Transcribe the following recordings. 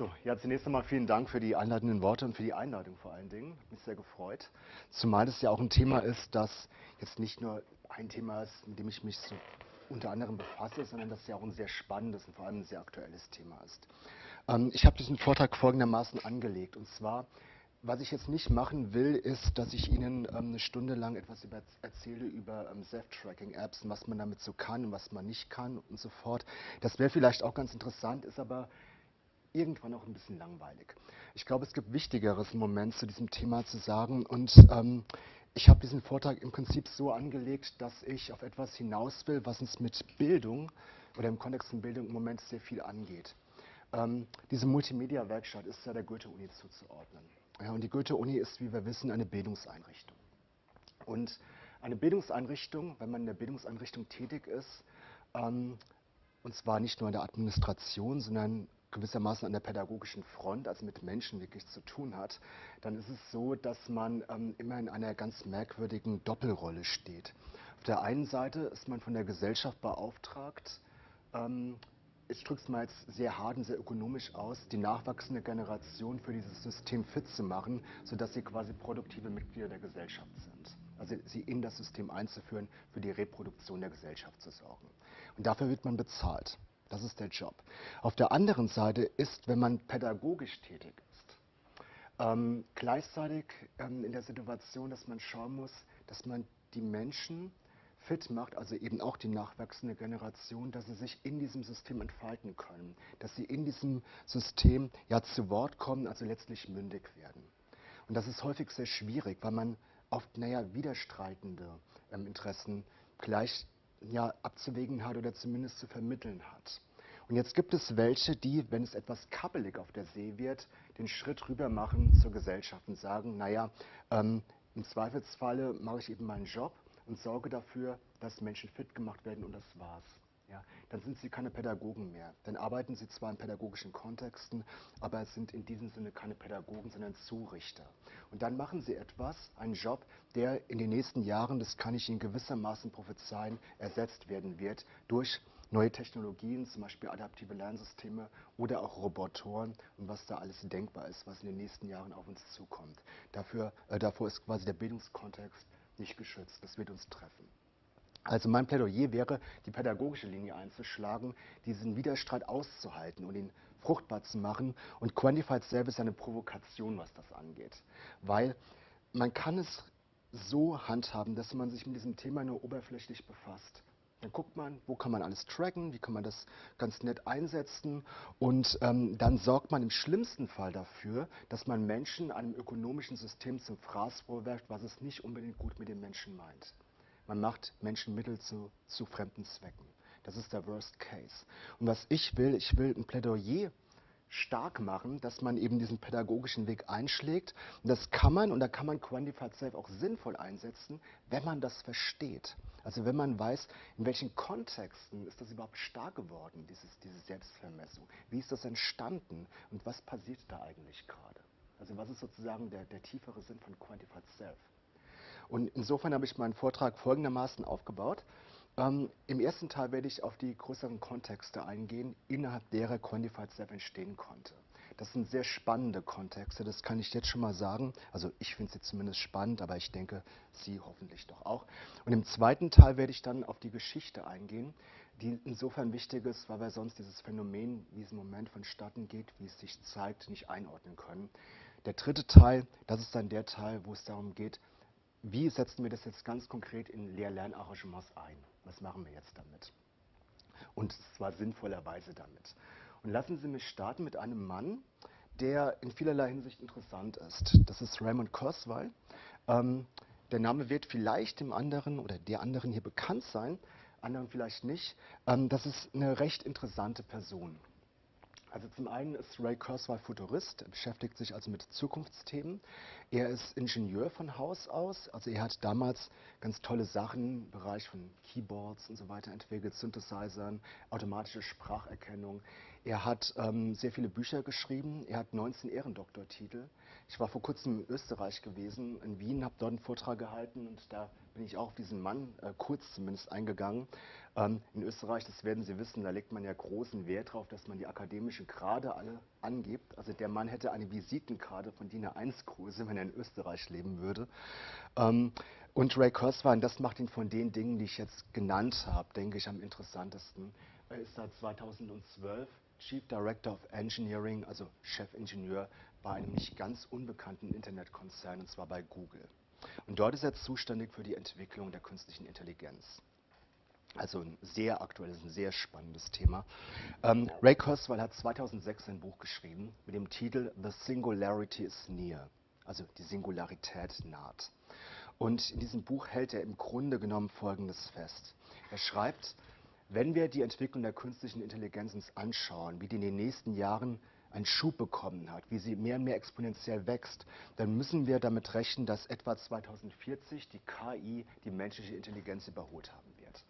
So, ja, zunächst einmal vielen Dank für die einleitenden Worte und für die Einladung vor allen Dingen. Mich sehr gefreut. Zumal es ja auch ein Thema ist, das jetzt nicht nur ein Thema ist, mit dem ich mich so unter anderem befasse, sondern das ja auch ein sehr spannendes und vor allem ein sehr aktuelles Thema ist. Ähm, ich habe diesen Vortrag folgendermaßen angelegt. Und zwar, was ich jetzt nicht machen will, ist, dass ich Ihnen ähm, eine Stunde lang etwas über, erzähle über ähm, Self-Tracking-Apps und was man damit so kann und was man nicht kann und so fort. Das wäre vielleicht auch ganz interessant, ist aber irgendwann auch ein bisschen langweilig. Ich glaube, es gibt Wichtigeres im Moment zu diesem Thema zu sagen und ähm, ich habe diesen Vortrag im Prinzip so angelegt, dass ich auf etwas hinaus will, was uns mit Bildung oder im Kontext von Bildung im Moment sehr viel angeht. Ähm, diese Multimedia-Werkstatt ist ja der Goethe-Uni zuzuordnen. Ja, und die Goethe-Uni ist, wie wir wissen, eine Bildungseinrichtung. Und eine Bildungseinrichtung, wenn man in der Bildungseinrichtung tätig ist, ähm, und zwar nicht nur in der Administration, sondern gewissermaßen an der pädagogischen Front, also mit Menschen wirklich zu tun hat, dann ist es so, dass man ähm, immer in einer ganz merkwürdigen Doppelrolle steht. Auf der einen Seite ist man von der Gesellschaft beauftragt, ähm, ich drücke es mal jetzt sehr hart und sehr ökonomisch aus, die nachwachsende Generation für dieses System fit zu machen, sodass sie quasi produktive Mitglieder der Gesellschaft sind. Also sie in das System einzuführen, für die Reproduktion der Gesellschaft zu sorgen. Und dafür wird man bezahlt. Das ist der Job. Auf der anderen Seite ist, wenn man pädagogisch tätig ist, ähm, gleichzeitig ähm, in der Situation, dass man schauen muss, dass man die Menschen fit macht, also eben auch die nachwachsende Generation, dass sie sich in diesem System entfalten können, dass sie in diesem System ja zu Wort kommen, also letztlich mündig werden. Und das ist häufig sehr schwierig, weil man oft, naja, widerstreitende ähm, Interessen gleich ja, abzuwägen hat oder zumindest zu vermitteln hat. Und jetzt gibt es welche, die, wenn es etwas kabbelig auf der See wird, den Schritt rüber machen zur Gesellschaft und sagen, naja, ähm, im Zweifelsfalle mache ich eben meinen Job und sorge dafür, dass Menschen fit gemacht werden und das war's. Ja, dann sind sie keine Pädagogen mehr. Dann arbeiten sie zwar in pädagogischen Kontexten, aber sind in diesem Sinne keine Pädagogen, sondern Zurichter. Und dann machen sie etwas, einen Job, der in den nächsten Jahren, das kann ich Ihnen gewissermaßen prophezeien, ersetzt werden wird durch neue Technologien, zum Beispiel adaptive Lernsysteme oder auch Robotoren und was da alles denkbar ist, was in den nächsten Jahren auf uns zukommt. Dafür, äh, davor ist quasi der Bildungskontext nicht geschützt. Das wird uns treffen. Also mein Plädoyer wäre, die pädagogische Linie einzuschlagen, diesen Widerstreit auszuhalten und ihn fruchtbar zu machen. Und Quantified Self ist eine Provokation, was das angeht. Weil man kann es so handhaben, dass man sich mit diesem Thema nur oberflächlich befasst. Dann guckt man, wo kann man alles tracken, wie kann man das ganz nett einsetzen und ähm, dann sorgt man im schlimmsten Fall dafür, dass man Menschen einem ökonomischen System zum Fraß vorwerft, was es nicht unbedingt gut mit den Menschen meint. Man macht Menschen Mittel zu, zu fremden Zwecken. Das ist der Worst Case. Und was ich will, ich will ein Plädoyer stark machen, dass man eben diesen pädagogischen Weg einschlägt. Und das kann man, und da kann man Quantified Self auch sinnvoll einsetzen, wenn man das versteht. Also wenn man weiß, in welchen Kontexten ist das überhaupt stark geworden, dieses, diese Selbstvermessung. Wie ist das entstanden und was passiert da eigentlich gerade? Also was ist sozusagen der, der tiefere Sinn von Quantified Self? Und insofern habe ich meinen Vortrag folgendermaßen aufgebaut. Ähm, Im ersten Teil werde ich auf die größeren Kontexte eingehen, innerhalb derer Quantified Self entstehen konnte. Das sind sehr spannende Kontexte, das kann ich jetzt schon mal sagen. Also ich finde sie zumindest spannend, aber ich denke, Sie hoffentlich doch auch. Und im zweiten Teil werde ich dann auf die Geschichte eingehen, die insofern wichtig ist, weil wir sonst dieses Phänomen, wie es im Moment vonstatten geht, wie es sich zeigt, nicht einordnen können. Der dritte Teil, das ist dann der Teil, wo es darum geht, wie setzen wir das jetzt ganz konkret in Lehr-Lernarrangements ein? Was machen wir jetzt damit? Und zwar sinnvollerweise damit. Und lassen Sie mich starten mit einem Mann, der in vielerlei Hinsicht interessant ist. Das ist Raymond Kurzweil. Ähm, der Name wird vielleicht dem anderen oder der anderen hier bekannt sein, anderen vielleicht nicht. Ähm, das ist eine recht interessante Person. Also zum einen ist Ray Kurzweil Futurist, er beschäftigt sich also mit Zukunftsthemen. Er ist Ingenieur von Haus aus, also er hat damals ganz tolle Sachen im Bereich von Keyboards und so weiter entwickelt, Synthesizern, automatische Spracherkennung. Er hat ähm, sehr viele Bücher geschrieben, er hat 19 Ehrendoktortitel. Ich war vor kurzem in Österreich gewesen, in Wien, habe dort einen Vortrag gehalten und da bin ich auch auf diesen Mann äh, kurz zumindest eingegangen. Ähm, in Österreich, das werden Sie wissen, da legt man ja großen Wert darauf, dass man die akademischen Grade alle angibt. Also der Mann hätte eine Visitenkarte von DIN A1-Größe, wenn er in Österreich leben würde. Ähm, und Ray Kurzweil, das macht ihn von den Dingen, die ich jetzt genannt habe, denke ich, am interessantesten. Er ist seit 2012 Chief Director of Engineering, also Chefingenieur bei einem nicht ganz unbekannten Internetkonzern, und zwar bei Google. Und dort ist er zuständig für die Entwicklung der künstlichen Intelligenz. Also ein sehr aktuelles, ein sehr spannendes Thema. Ähm, Ray Kurzweil hat 2006 ein Buch geschrieben mit dem Titel The Singularity is Near, also die Singularität naht. Und in diesem Buch hält er im Grunde genommen Folgendes fest. Er schreibt, wenn wir die Entwicklung der künstlichen Intelligenz uns anschauen, wie die in den nächsten Jahren einen Schub bekommen hat, wie sie mehr und mehr exponentiell wächst, dann müssen wir damit rechnen, dass etwa 2040 die KI die menschliche Intelligenz überholt haben wird.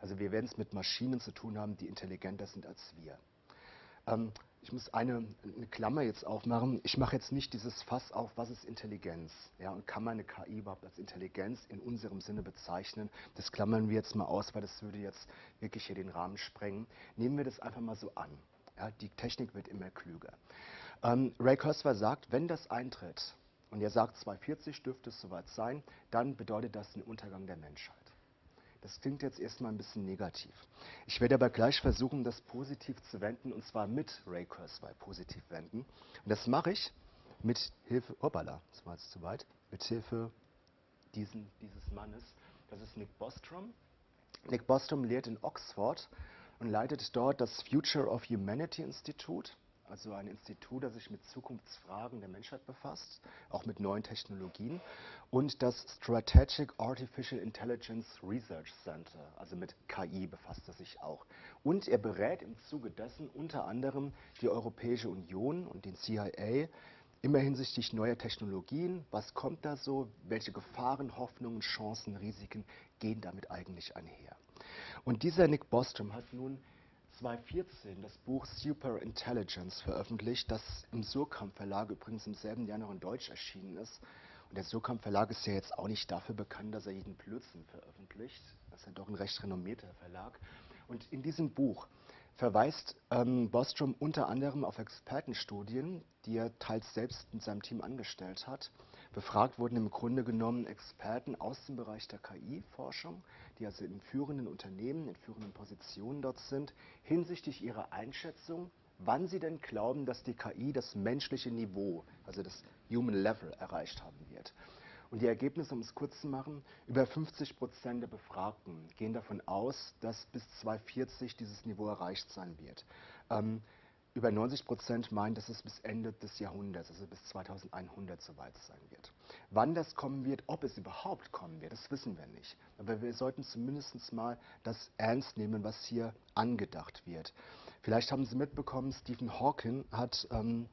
Also wir werden es mit Maschinen zu tun haben, die intelligenter sind als wir. Ähm, ich muss eine, eine, Klammer jetzt aufmachen. Ich mache jetzt nicht dieses Fass auf, was ist Intelligenz? Ja, und kann man eine KI überhaupt als Intelligenz in unserem Sinne bezeichnen? Das klammern wir jetzt mal aus, weil das würde jetzt wirklich hier den Rahmen sprengen. Nehmen wir das einfach mal so an. Ja, die Technik wird immer klüger. Ähm, Ray Kurzweil sagt, wenn das eintritt, und er sagt 240 dürfte es soweit sein, dann bedeutet das den Untergang der Menschheit. Das klingt jetzt erstmal ein bisschen negativ. Ich werde aber gleich versuchen, das positiv zu wenden, und zwar mit Ray Kurzweil positiv wenden. Und das mache ich mit Hilfe, hoppala, das war jetzt zu weit, mit Hilfe diesen, dieses Mannes. Das ist Nick Bostrom. Nick Bostrom lehrt in Oxford und leitet dort das Future of Humanity Institute also ein Institut, das sich mit Zukunftsfragen der Menschheit befasst, auch mit neuen Technologien, und das Strategic Artificial Intelligence Research Center, also mit KI befasst er sich auch. Und er berät im Zuge dessen unter anderem die Europäische Union und den CIA immer hinsichtlich neuer Technologien, was kommt da so, welche Gefahren, Hoffnungen, Chancen, Risiken gehen damit eigentlich einher. Und dieser Nick Bostrom hat nun 2014 das Buch Super Intelligence veröffentlicht, das im Surkamp Verlag übrigens im selben Jahr noch in Deutsch erschienen ist. Und der Surkamp Verlag ist ja jetzt auch nicht dafür bekannt, dass er jeden Blödsinn veröffentlicht. Das ist ja doch ein recht renommierter Verlag. Und in diesem Buch verweist ähm, Bostrom unter anderem auf Expertenstudien, die er teils selbst mit seinem Team angestellt hat. Befragt wurden im Grunde genommen Experten aus dem Bereich der KI-Forschung, die also in führenden Unternehmen, in führenden Positionen dort sind, hinsichtlich ihrer Einschätzung, wann sie denn glauben, dass die KI das menschliche Niveau, also das Human Level, erreicht haben wird. Und die Ergebnisse, um es kurz zu machen, über 50 Prozent der Befragten gehen davon aus, dass bis 2040 dieses Niveau erreicht sein wird. Ähm, über 90 Prozent meinen, dass es bis Ende des Jahrhunderts, also bis 2100 soweit sein wird. Wann das kommen wird, ob es überhaupt kommen wird, das wissen wir nicht. Aber wir sollten zumindest mal das ernst nehmen, was hier angedacht wird. Vielleicht haben Sie mitbekommen, Stephen Hawking hat ähm,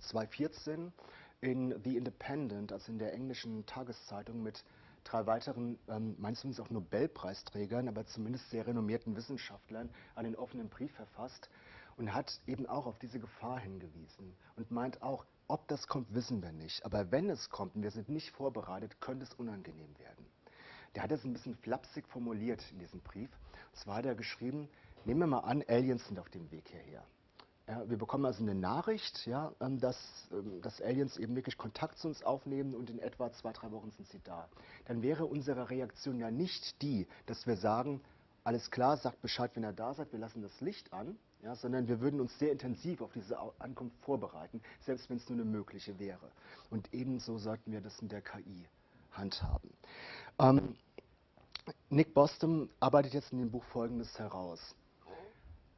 2014 in The Independent, also in der englischen Tageszeitung, mit drei weiteren, ähm, Wissens auch Nobelpreisträgern, aber zumindest sehr renommierten Wissenschaftlern, einen offenen Brief verfasst und hat eben auch auf diese Gefahr hingewiesen und meint auch, ob das kommt, wissen wir nicht. Aber wenn es kommt und wir sind nicht vorbereitet, könnte es unangenehm werden. Der hat es ein bisschen flapsig formuliert in diesem Brief. Und zwar hat er geschrieben, nehmen wir mal an, Aliens sind auf dem Weg hierher. Ja, wir bekommen also eine Nachricht, ja, ähm, dass, ähm, dass Aliens eben wirklich Kontakt zu uns aufnehmen und in etwa zwei, drei Wochen sind sie da. Dann wäre unsere Reaktion ja nicht die, dass wir sagen, alles klar, sagt Bescheid, wenn ihr da seid, wir lassen das Licht an, ja, sondern wir würden uns sehr intensiv auf diese Ankunft vorbereiten, selbst wenn es nur eine mögliche wäre. Und ebenso sollten wir das in der KI handhaben. Ähm, Nick Boston arbeitet jetzt in dem Buch Folgendes heraus.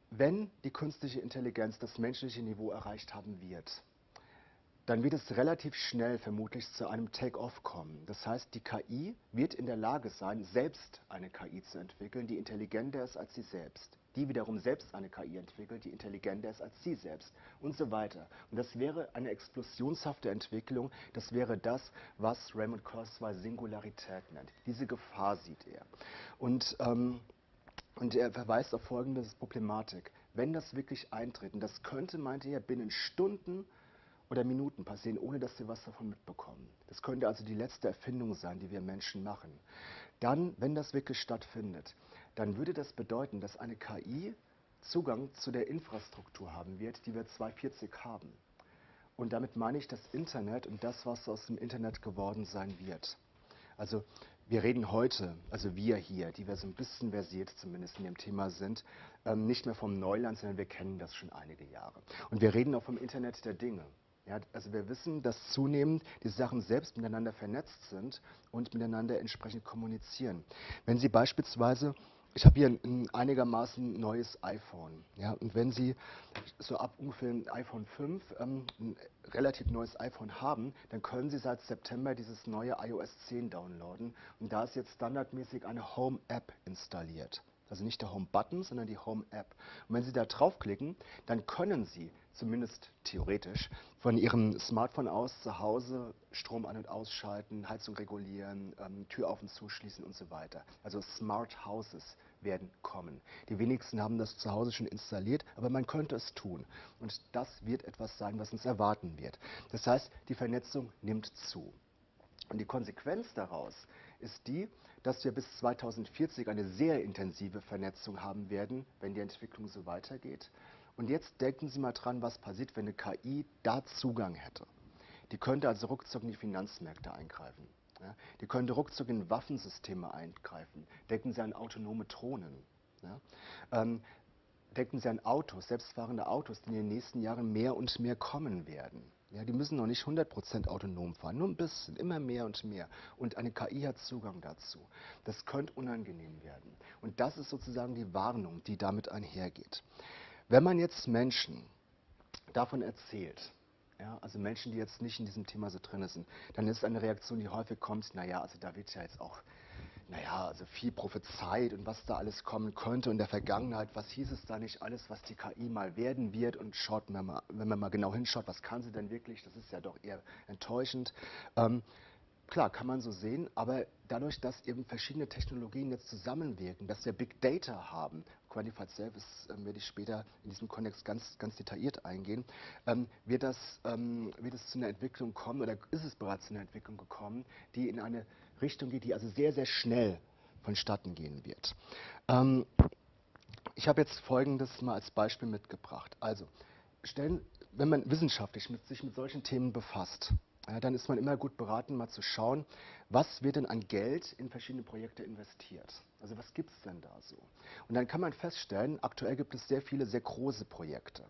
Wenn die künstliche Intelligenz das menschliche Niveau erreicht haben wird, dann wird es relativ schnell vermutlich zu einem Take-off kommen. Das heißt, die KI wird in der Lage sein, selbst eine KI zu entwickeln, die intelligenter ist als sie selbst. Die wiederum selbst eine KI entwickelt, die intelligenter ist als sie selbst und so weiter. Und das wäre eine explosionshafte Entwicklung. Das wäre das, was Raymond Kurzweil Singularität nennt. Diese Gefahr sieht er. Und ähm, und er verweist auf folgende Problematik. Wenn das wirklich eintritt, und das könnte, meinte er, binnen Stunden oder Minuten passieren, ohne dass wir was davon mitbekommen. Das könnte also die letzte Erfindung sein, die wir Menschen machen. Dann, wenn das wirklich stattfindet, dann würde das bedeuten, dass eine KI Zugang zu der Infrastruktur haben wird, die wir 2040 haben. Und damit meine ich das Internet und das, was aus dem Internet geworden sein wird. Also wir reden heute, also wir hier, die wir so ein bisschen versiert zumindest in dem Thema sind, ähm, nicht mehr vom Neuland, sondern wir kennen das schon einige Jahre. Und wir reden auch vom Internet der Dinge. Ja, also wir wissen, dass zunehmend die Sachen selbst miteinander vernetzt sind und miteinander entsprechend kommunizieren. Wenn Sie beispielsweise ich habe hier ein, ein, einigermaßen neues iPhone. Ja, und wenn Sie so ab ungefähr ein iPhone 5 ähm, ein relativ neues iPhone haben, dann können Sie seit September dieses neue iOS 10 downloaden. Und da ist jetzt standardmäßig eine Home-App installiert. Also nicht der Home-Button, sondern die Home-App. Und wenn Sie da draufklicken, dann können Sie zumindest theoretisch von Ihrem Smartphone aus zu Hause Strom an- und ausschalten, Heizung regulieren, ähm, Tür auf und zuschließen und so weiter. Also Smart Houses werden kommen. Die wenigsten haben das zu Hause schon installiert, aber man könnte es tun. Und das wird etwas sein, was uns erwarten wird. Das heißt, die Vernetzung nimmt zu. Und die Konsequenz daraus ist die, dass wir bis 2040 eine sehr intensive Vernetzung haben werden, wenn die Entwicklung so weitergeht. Und jetzt denken Sie mal dran, was passiert, wenn eine KI da Zugang hätte. Die könnte also ruckzuck in die Finanzmärkte eingreifen. Ja? Die könnte ruckzuck in Waffensysteme eingreifen. Denken Sie an autonome Drohnen. Ja? Ähm, denken Sie an Autos, selbstfahrende Autos, die in den nächsten Jahren mehr und mehr kommen werden. Ja, die müssen noch nicht 100% autonom fahren, nur ein bisschen, immer mehr und mehr. Und eine KI hat Zugang dazu. Das könnte unangenehm werden. Und das ist sozusagen die Warnung, die damit einhergeht. Wenn man jetzt Menschen davon erzählt, ja, also Menschen, die jetzt nicht in diesem Thema so drin sind, dann ist eine Reaktion, die häufig kommt, naja, also da wird ja jetzt auch naja, also viel prophezeit und was da alles kommen könnte. In der Vergangenheit, was hieß es da nicht alles, was die KI mal werden wird? Und schaut man mal, wenn man mal genau hinschaut, was kann sie denn wirklich, das ist ja doch eher enttäuschend. Ähm, Klar, kann man so sehen, aber dadurch, dass eben verschiedene Technologien jetzt zusammenwirken, dass wir Big Data haben, Quantified Service äh, werde ich später in diesem Kontext ganz, ganz detailliert eingehen, ähm, wird, das, ähm, wird es zu einer Entwicklung kommen oder ist es bereits zu einer Entwicklung gekommen, die in eine Richtung geht, die also sehr, sehr schnell vonstatten gehen wird. Ähm, ich habe jetzt Folgendes mal als Beispiel mitgebracht. Also, stellen, wenn man wissenschaftlich mit, sich mit solchen Themen befasst, ja, dann ist man immer gut beraten, mal zu schauen, was wird denn an Geld in verschiedene Projekte investiert. Also was gibt es denn da so? Und dann kann man feststellen, aktuell gibt es sehr viele sehr große Projekte.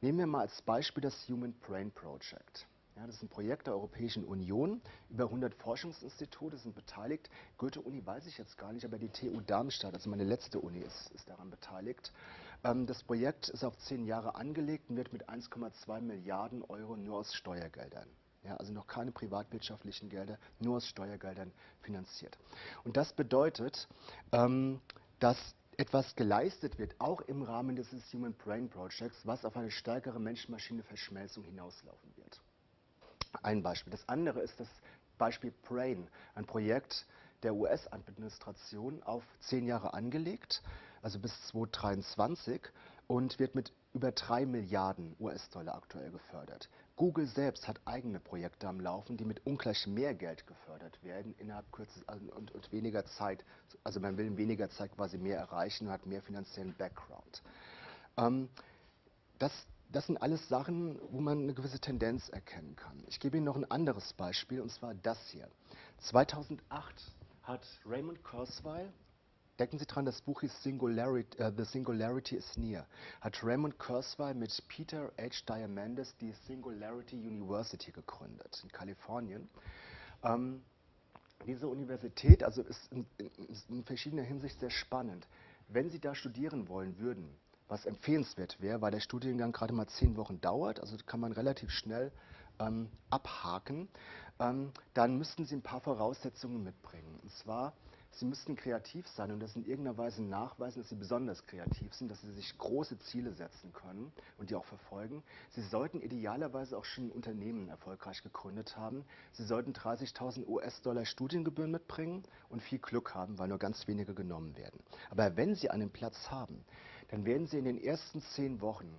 Nehmen wir mal als Beispiel das Human Brain Project. Ja, das ist ein Projekt der Europäischen Union. Über 100 Forschungsinstitute sind beteiligt. Goethe-Uni weiß ich jetzt gar nicht, aber die TU Darmstadt, also meine letzte Uni, ist, ist daran beteiligt. Ähm, das Projekt ist auf zehn Jahre angelegt und wird mit 1,2 Milliarden Euro nur aus Steuergeldern ja, also noch keine privatwirtschaftlichen Gelder, nur aus Steuergeldern finanziert. Und das bedeutet, ähm, dass etwas geleistet wird, auch im Rahmen dieses Human Brain Projects, was auf eine stärkere Mensch-Maschine-Verschmelzung hinauslaufen wird. Ein Beispiel. Das andere ist das Beispiel Brain, ein Projekt der US-Administration auf zehn Jahre angelegt, also bis 2023 und wird mit über drei Milliarden US-Dollar aktuell gefördert. Google selbst hat eigene Projekte am Laufen, die mit ungleich mehr Geld gefördert werden innerhalb kürzester also und, und, weniger Zeit. Also man will in weniger Zeit quasi mehr erreichen und hat mehr finanziellen Background. Ähm, das, das sind alles Sachen, wo man eine gewisse Tendenz erkennen kann. Ich gebe Ihnen noch ein anderes Beispiel, und zwar das hier. 2008 hat Raymond Kurzweil Denken Sie dran, das Buch ist Singularity, uh, The Singularity is Near. Hat Raymond Kurzweil mit Peter H. Diamandis die Singularity University gegründet in Kalifornien. Ähm, diese Universität also ist in, in, in verschiedener Hinsicht sehr spannend. Wenn Sie da studieren wollen würden, was empfehlenswert wäre, weil der Studiengang gerade mal zehn Wochen dauert, also kann man relativ schnell ähm, abhaken, ähm, dann müssten Sie ein paar Voraussetzungen mitbringen. Und zwar Sie müssten kreativ sein und das in irgendeiner Weise nachweisen, dass Sie besonders kreativ sind, dass Sie sich große Ziele setzen können und die auch verfolgen. Sie sollten idealerweise auch schon ein Unternehmen erfolgreich gegründet haben. Sie sollten 30.000 US-Dollar Studiengebühren mitbringen und viel Glück haben, weil nur ganz wenige genommen werden. Aber wenn Sie einen Platz haben, dann werden Sie in den ersten zehn Wochen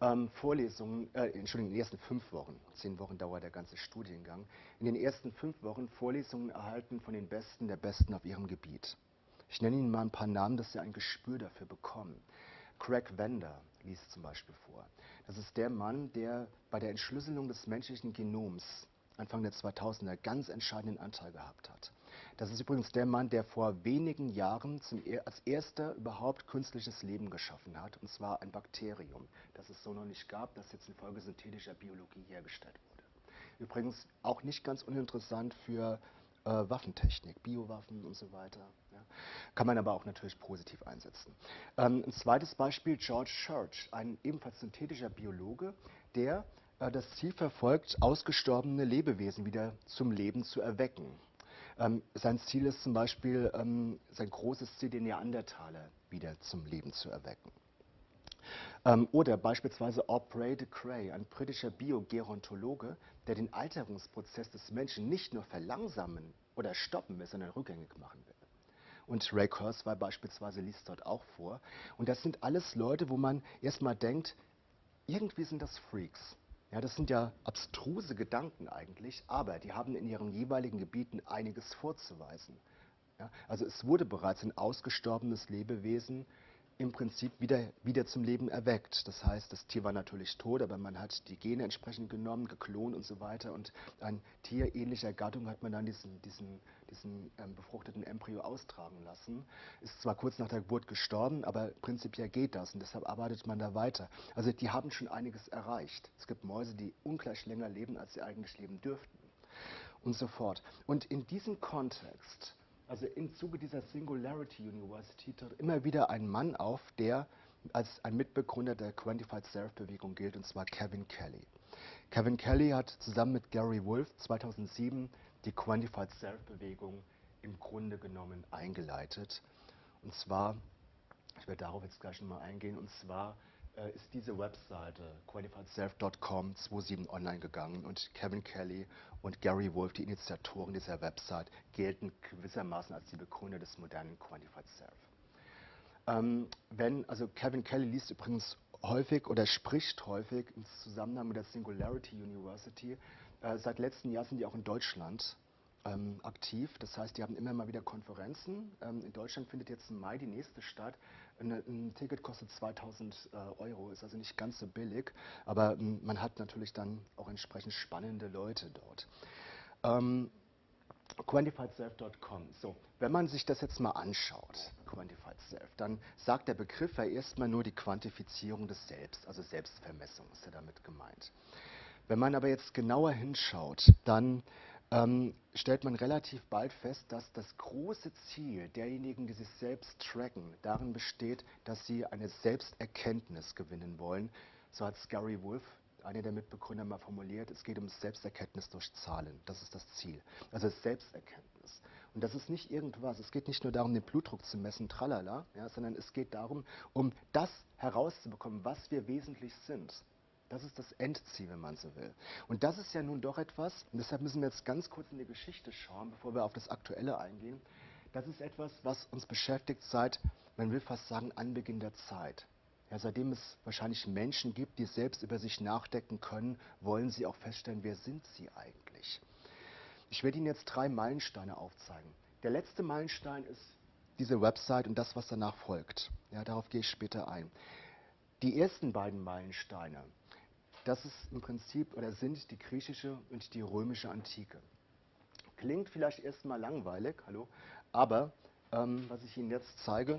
ähm, Vorlesungen, äh, Entschuldigung, in den ersten fünf Wochen, zehn Wochen dauert der ganze Studiengang, in den ersten fünf Wochen Vorlesungen erhalten von den Besten der Besten auf ihrem Gebiet. Ich nenne Ihnen mal ein paar Namen, dass Sie ein Gespür dafür bekommen. Craig Vender liest zum Beispiel vor. Das ist der Mann, der bei der Entschlüsselung des menschlichen Genoms Anfang der 2000er ganz entscheidenden Anteil gehabt hat. Das ist übrigens der Mann, der vor wenigen Jahren zum, als erster überhaupt künstliches Leben geschaffen hat, und zwar ein Bakterium, das es so noch nicht gab, das jetzt infolge synthetischer Biologie hergestellt wurde. Übrigens auch nicht ganz uninteressant für äh, Waffentechnik, Biowaffen und so weiter. Ja. Kann man aber auch natürlich positiv einsetzen. Ähm, ein zweites Beispiel, George Church, ein ebenfalls synthetischer Biologe, der äh, das Ziel verfolgt, ausgestorbene Lebewesen wieder zum Leben zu erwecken. Ähm, sein Ziel ist zum Beispiel, ähm, sein großes Ziel, den Neandertaler wieder zum Leben zu erwecken. Ähm, oder beispielsweise Aubrey de Grey, ein britischer Biogerontologe, der den Alterungsprozess des Menschen nicht nur verlangsamen oder stoppen will, sondern rückgängig machen will. Und Ray Kurzweil beispielsweise liest dort auch vor. Und das sind alles Leute, wo man erstmal denkt, irgendwie sind das Freaks. Ja, das sind ja abstruse Gedanken eigentlich, aber die haben in ihren jeweiligen Gebieten einiges vorzuweisen. Ja, also es wurde bereits ein ausgestorbenes Lebewesen im Prinzip wieder, wieder zum Leben erweckt. Das heißt, das Tier war natürlich tot, aber man hat die Gene entsprechend genommen, geklont und so weiter. Und ein Tier ähnlicher Gattung hat man dann diesen, diesen, diesen ähm, befruchteten Embryo austragen lassen. Ist zwar kurz nach der Geburt gestorben, aber prinzipiell geht das und deshalb arbeitet man da weiter. Also die haben schon einiges erreicht. Es gibt Mäuse, die ungleich länger leben, als sie eigentlich leben dürften. Und so fort. Und in diesem Kontext also im Zuge dieser Singularity University tritt immer wieder ein Mann auf, der als ein Mitbegründer der Quantified Self-Bewegung gilt, und zwar Kevin Kelly. Kevin Kelly hat zusammen mit Gary Wolf 2007 die Quantified Self-Bewegung im Grunde genommen eingeleitet. Und zwar, ich werde darauf jetzt gleich nochmal eingehen, und zwar äh, ist diese Webseite qualifiedself.com 27 online gegangen und Kevin Kelly und Gary Wolf, die Initiatoren dieser Website, gelten gewissermaßen als die Begründer des modernen Quantified Self. Ähm, wenn, also Kevin Kelly liest übrigens häufig oder spricht häufig im Zusammenhang mit der Singularity University. Äh, seit letztem Jahr sind die auch in Deutschland ähm, aktiv. Das heißt, die haben immer mal wieder Konferenzen. Ähm, in Deutschland findet jetzt im Mai die nächste statt. Ein, ein Ticket kostet 2000 äh, Euro, ist also nicht ganz so billig, aber ähm, man hat natürlich dann auch entsprechend spannende Leute dort. Ähm, QuantifiedSelf.com. So, wenn man sich das jetzt mal anschaut, Quantified Self, dann sagt der Begriff ja erstmal nur die Quantifizierung des Selbst, also Selbstvermessung ist ja damit gemeint. Wenn man aber jetzt genauer hinschaut, dann ähm, stellt man relativ bald fest, dass das große Ziel derjenigen, die sich selbst tracken, darin besteht, dass sie eine Selbsterkenntnis gewinnen wollen. So hat Gary Wolf, einer der Mitbegründer, mal formuliert. Es geht um Selbsterkenntnis durch Zahlen. Das ist das Ziel. Also Selbsterkenntnis. Und das ist nicht irgendwas. Es geht nicht nur darum, den Blutdruck zu messen, tralala, ja, sondern es geht darum, um das herauszubekommen, was wir wesentlich sind. Das ist das Endziel, wenn man so will. Und das ist ja nun doch etwas, und deshalb müssen wir jetzt ganz kurz in die Geschichte schauen, bevor wir auf das Aktuelle eingehen. Das ist etwas, was uns beschäftigt seit, man will fast sagen, Anbeginn der Zeit. Ja, seitdem es wahrscheinlich Menschen gibt, die selbst über sich nachdenken können, wollen sie auch feststellen, wer sind sie eigentlich. Ich werde Ihnen jetzt drei Meilensteine aufzeigen. Der letzte Meilenstein ist diese Website und das, was danach folgt. Ja, darauf gehe ich später ein. Die ersten beiden Meilensteine, das ist im Prinzip oder sind die griechische und die römische Antike. Klingt vielleicht erstmal langweilig, hallo, aber ähm, was ich Ihnen jetzt zeige,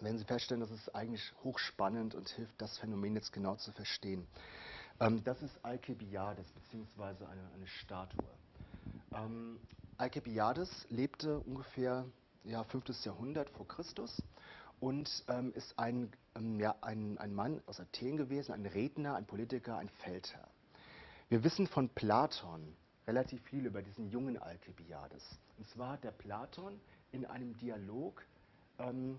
werden Sie feststellen, das ist eigentlich hochspannend und hilft, das Phänomen jetzt genau zu verstehen. Ähm, das ist Alkibiades, beziehungsweise eine, eine Statue. Ähm, Alkibiades lebte ungefähr ja, 5. Jahrhundert vor Christus und ähm, ist ein, ähm, ja, ein, ein Mann aus Athen gewesen, ein Redner, ein Politiker, ein Feldherr. Wir wissen von Platon relativ viel über diesen jungen Alkibiades. Und zwar hat der Platon in einem Dialog ähm,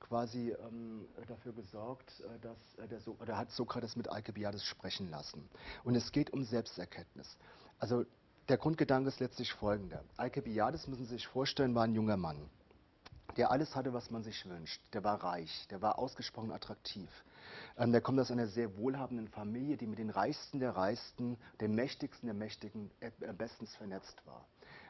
quasi ähm, dafür gesorgt, äh, dass äh, der so oder hat Sokrates mit Alkibiades sprechen lassen. Und es geht um Selbsterkenntnis. Also der Grundgedanke ist letztlich folgender. Alkibiades, müssen Sie sich vorstellen, war ein junger Mann der alles hatte, was man sich wünscht. Der war reich, der war ausgesprochen attraktiv. Ähm, der kommt aus einer sehr wohlhabenden Familie, die mit den Reichsten der Reichsten, den Mächtigsten der Mächtigen äh, bestens vernetzt war.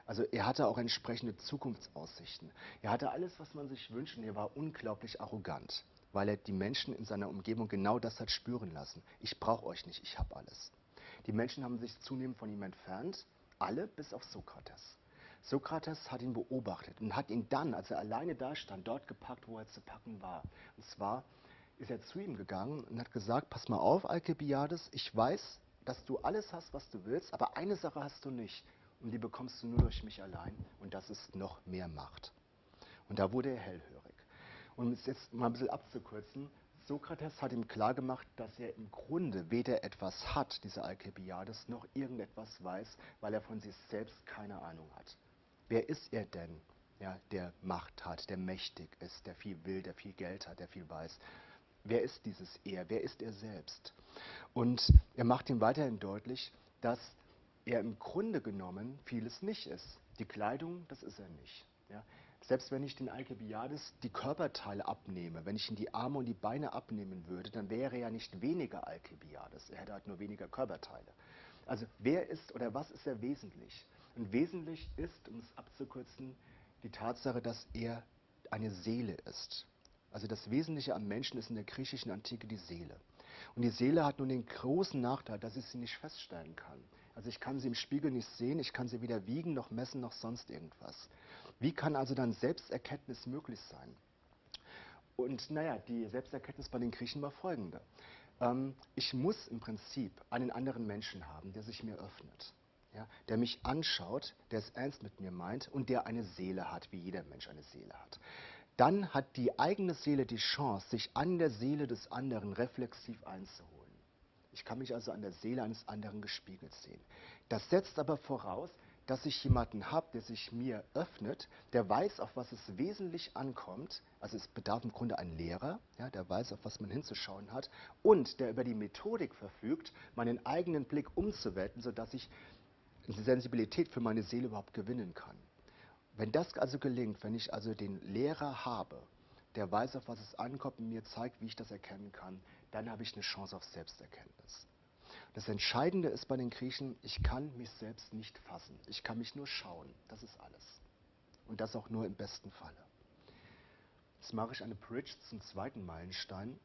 Also er hatte auch entsprechende Zukunftsaussichten. Er hatte alles, was man sich wünscht und er war unglaublich arrogant, weil er die Menschen in seiner Umgebung genau das hat spüren lassen. Ich brauche euch nicht, ich habe alles. Die Menschen haben sich zunehmend von ihm entfernt, alle bis auf Sokrates. Sokrates hat ihn beobachtet und hat ihn dann, als er alleine da stand, dort gepackt, wo er zu packen war. Und zwar ist er zu ihm gegangen und hat gesagt, pass mal auf, Alkibiades, ich weiß, dass du alles hast, was du willst, aber eine Sache hast du nicht und die bekommst du nur durch mich allein und das ist noch mehr Macht. Und da wurde er hellhörig. Und um es jetzt mal ein bisschen abzukürzen, Sokrates hat ihm klargemacht, dass er im Grunde weder etwas hat, dieser Alkibiades, noch irgendetwas weiß, weil er von sich selbst keine Ahnung hat. Wer ist er denn, ja, der Macht hat, der mächtig ist, der viel will, der viel Geld hat, der viel weiß? Wer ist dieses Er? Wer ist er selbst? Und er macht ihm weiterhin deutlich, dass er im Grunde genommen vieles nicht ist. Die Kleidung, das ist er nicht. Ja? Selbst wenn ich den Alkibiades die Körperteile abnehme, wenn ich ihm die Arme und die Beine abnehmen würde, dann wäre er ja nicht weniger Alkibiades. Er hätte halt nur weniger Körperteile. Also wer ist oder was ist er wesentlich? Und wesentlich ist, um es abzukürzen, die Tatsache, dass er eine Seele ist. Also das Wesentliche am Menschen ist in der griechischen Antike die Seele. Und die Seele hat nun den großen Nachteil, dass ich sie nicht feststellen kann. Also ich kann sie im Spiegel nicht sehen, ich kann sie weder wiegen noch messen noch sonst irgendwas. Wie kann also dann Selbsterkenntnis möglich sein? Und naja, die Selbsterkenntnis bei den Griechen war folgende. Ähm, ich muss im Prinzip einen anderen Menschen haben, der sich mir öffnet. Ja, der mich anschaut, der es ernst mit mir meint und der eine Seele hat, wie jeder Mensch eine Seele hat. Dann hat die eigene Seele die Chance, sich an der Seele des anderen reflexiv einzuholen. Ich kann mich also an der Seele eines anderen gespiegelt sehen. Das setzt aber voraus, dass ich jemanden habe, der sich mir öffnet, der weiß, auf was es wesentlich ankommt. Also es bedarf im Grunde einen Lehrer, ja, der weiß, auf was man hinzuschauen hat und der über die Methodik verfügt, meinen eigenen Blick umzuwenden, sodass ich eine Sensibilität für meine Seele überhaupt gewinnen kann. Wenn das also gelingt, wenn ich also den Lehrer habe, der weiß, auf was es ankommt und mir zeigt, wie ich das erkennen kann, dann habe ich eine Chance auf Selbsterkenntnis. Das Entscheidende ist bei den Griechen, ich kann mich selbst nicht fassen. Ich kann mich nur schauen. Das ist alles. Und das auch nur im besten Falle. Jetzt mache ich eine Bridge zum zweiten Meilenstein.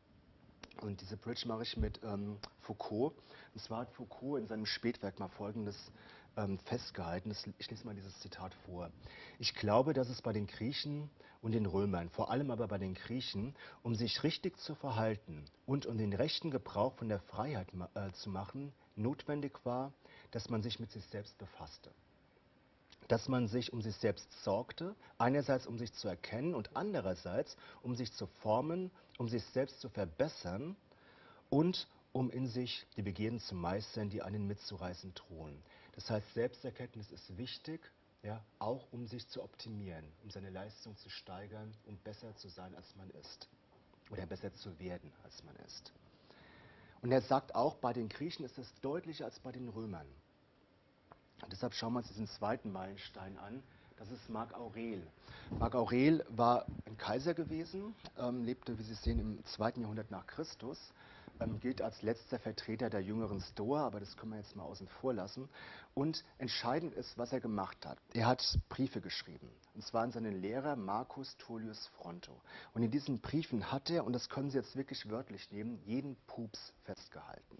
Und diese Bridge mache ich mit ähm, Foucault. Und zwar hat Foucault in seinem Spätwerk mal Folgendes ähm, festgehalten. Das, ich lese mal dieses Zitat vor. Ich glaube, dass es bei den Griechen und den Römern, vor allem aber bei den Griechen, um sich richtig zu verhalten und um den rechten Gebrauch von der Freiheit äh, zu machen, notwendig war, dass man sich mit sich selbst befasste. Dass man sich um sich selbst sorgte, einerseits um sich zu erkennen und andererseits um sich zu formen, um sich selbst zu verbessern und um in sich die Begierden zu meistern, die einen mitzureißen drohen. Das heißt, Selbsterkenntnis ist wichtig, ja, auch um sich zu optimieren, um seine Leistung zu steigern, um besser zu sein, als man ist. Oder besser zu werden, als man ist. Und er sagt auch, bei den Griechen ist es deutlicher als bei den Römern. Und deshalb schauen wir uns diesen zweiten Meilenstein an. Das ist Marc Aurel. Marc Aurel war ein Kaiser gewesen, ähm, lebte, wie Sie sehen, im zweiten Jahrhundert nach Christus ähm, gilt als letzter Vertreter der jüngeren Stoa, aber das können wir jetzt mal außen vor lassen. Und entscheidend ist, was er gemacht hat. Er hat Briefe geschrieben, und zwar an seinen Lehrer Marcus Tullius Fronto. Und in diesen Briefen hat er, und das können Sie jetzt wirklich wörtlich nehmen, jeden Pups festgehalten.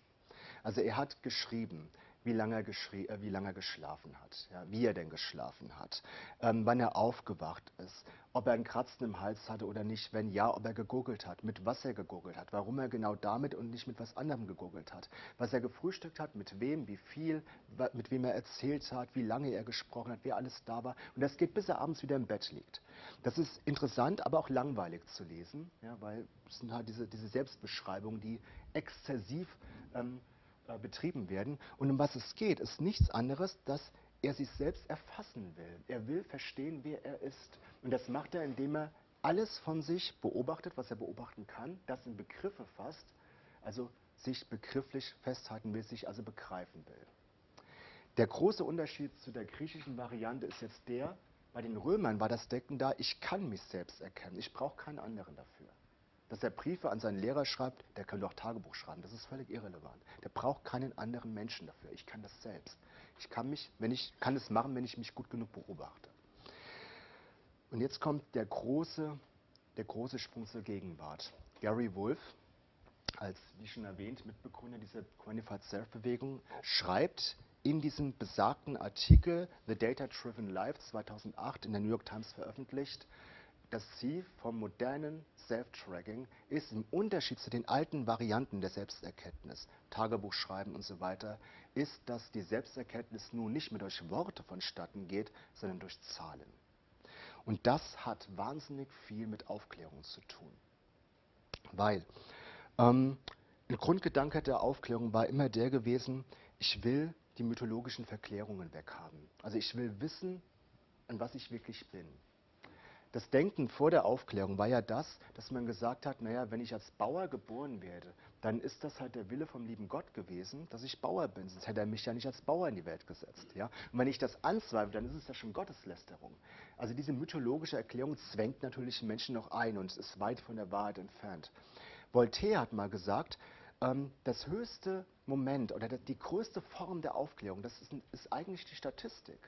Also er hat geschrieben, wie lange er, äh, wie lange er geschlafen hat, ja, wie er denn geschlafen hat, ähm, wann er aufgewacht ist, ob er einen Kratzen im Hals hatte oder nicht, wenn ja, ob er gegoogelt hat, mit was er gegoogelt hat, warum er genau damit und nicht mit was anderem gegoogelt hat, was er gefrühstückt hat, mit wem, wie viel, mit wem er erzählt hat, wie lange er gesprochen hat, wer alles da war. Und das geht, bis er abends wieder im Bett liegt. Das ist interessant, aber auch langweilig zu lesen, ja, weil es sind halt diese, diese Selbstbeschreibungen, die exzessiv ähm, äh, betrieben werden. Und um was es geht, ist nichts anderes, dass er sich selbst erfassen will. Er will verstehen, wer er ist. Und das macht er, indem er alles von sich beobachtet, was er beobachten kann, das in Begriffe fasst, also sich begrifflich festhalten will, sich also begreifen will. Der große Unterschied zu der griechischen Variante ist jetzt der, bei den Römern war das Decken da, ich kann mich selbst erkennen, ich brauche keinen anderen dafür. Dass er Briefe an seinen Lehrer schreibt, der kann doch Tagebuch schreiben. Das ist völlig irrelevant. Der braucht keinen anderen Menschen dafür. Ich kann das selbst. Ich kann mich, wenn ich kann es machen, wenn ich mich gut genug beobachte. Und jetzt kommt der große, der große Sprung zur Gegenwart. Gary Wolf, als wie schon erwähnt Mitbegründer dieser Quantified Self-Bewegung, schreibt in diesem besagten Artikel The Data Driven Life 2008 in der New York Times veröffentlicht, das Ziel vom modernen Self-Tracking ist im Unterschied zu den alten Varianten der Selbsterkenntnis, Tagebuch schreiben und so weiter, ist, dass die Selbsterkenntnis nun nicht mehr durch Worte vonstatten geht, sondern durch Zahlen. Und das hat wahnsinnig viel mit Aufklärung zu tun. Weil ähm, ein Grundgedanke der Aufklärung war immer der gewesen, ich will die mythologischen Verklärungen weghaben. Also ich will wissen, an was ich wirklich bin. Das Denken vor der Aufklärung war ja das, dass man gesagt hat, naja, wenn ich als Bauer geboren werde, dann ist das halt der Wille vom lieben Gott gewesen, dass ich Bauer bin. Sonst hätte er mich ja nicht als Bauer in die Welt gesetzt. Ja? Und wenn ich das anzweifle, dann ist es ja schon Gotteslästerung. Also diese mythologische Erklärung zwängt natürlich Menschen noch ein und ist weit von der Wahrheit entfernt. Voltaire hat mal gesagt, ähm, das höchste Moment oder die größte Form der Aufklärung, das ist, ist eigentlich die Statistik.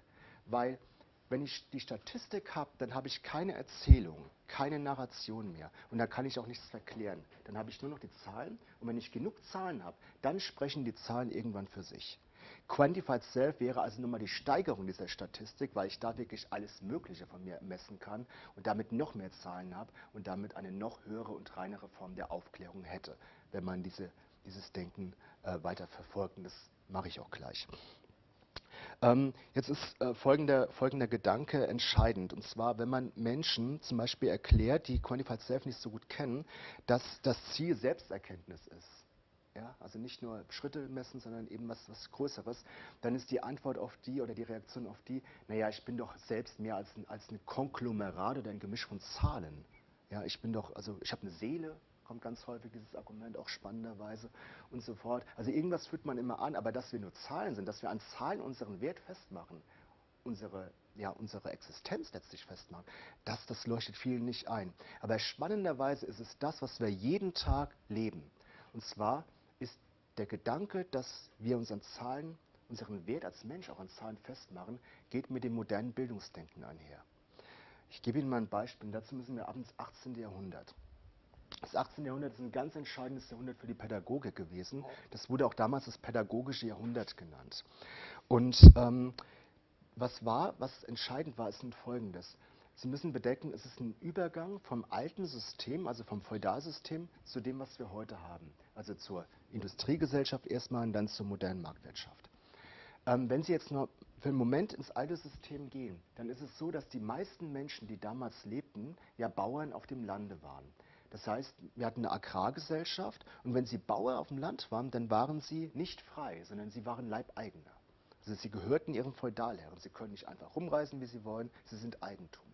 Weil wenn ich die Statistik habe, dann habe ich keine Erzählung, keine Narration mehr. Und dann kann ich auch nichts verklären. Dann habe ich nur noch die Zahlen. Und wenn ich genug Zahlen habe, dann sprechen die Zahlen irgendwann für sich. Quantified Self wäre also nun mal die Steigerung dieser Statistik, weil ich da wirklich alles Mögliche von mir messen kann und damit noch mehr Zahlen habe und damit eine noch höhere und reinere Form der Aufklärung hätte, wenn man diese, dieses Denken äh, weiter verfolgt. Und das mache ich auch gleich. Ähm, jetzt ist äh, folgender, folgender Gedanke entscheidend. Und zwar, wenn man Menschen zum Beispiel erklärt, die Quantified Self nicht so gut kennen, dass das Ziel Selbsterkenntnis ist. Ja, also nicht nur Schritte messen, sondern eben was, was Größeres, dann ist die Antwort auf die oder die Reaktion auf die, naja, ich bin doch selbst mehr als ein, als ein Konglomerat oder ein Gemisch von Zahlen. Ja, ich bin doch, also ich habe eine Seele, kommt ganz häufig dieses Argument, auch spannenderweise und so fort. Also irgendwas führt man immer an, aber dass wir nur Zahlen sind, dass wir an Zahlen unseren Wert festmachen, unsere, ja, unsere Existenz letztlich festmachen, das, das leuchtet vielen nicht ein. Aber spannenderweise ist es das, was wir jeden Tag leben. Und zwar ist der Gedanke, dass wir unseren Zahlen, unseren Wert als Mensch auch an Zahlen festmachen, geht mit dem modernen Bildungsdenken einher. Ich gebe Ihnen mal ein Beispiel. Dazu müssen wir ab ins 18. Jahrhundert. Das 18. Jahrhundert ist ein ganz entscheidendes Jahrhundert für die Pädagogik gewesen. Das wurde auch damals das pädagogische Jahrhundert genannt. Und ähm, was war, was entscheidend war, ist folgendes. Sie müssen bedenken, es ist ein Übergang vom alten System, also vom Feudalsystem, zu dem, was wir heute haben. Also zur Industriegesellschaft erstmal und dann zur modernen Marktwirtschaft. Ähm, wenn Sie jetzt nur für einen Moment ins alte System gehen, dann ist es so, dass die meisten Menschen, die damals lebten, ja Bauern auf dem Lande waren. Das heißt, wir hatten eine Agrargesellschaft und wenn Sie Bauer auf dem Land waren, dann waren Sie nicht frei, sondern Sie waren Leibeigene. Also Sie gehörten Ihrem Feudalherren. Sie können nicht einfach rumreisen, wie Sie wollen. Sie sind Eigentum.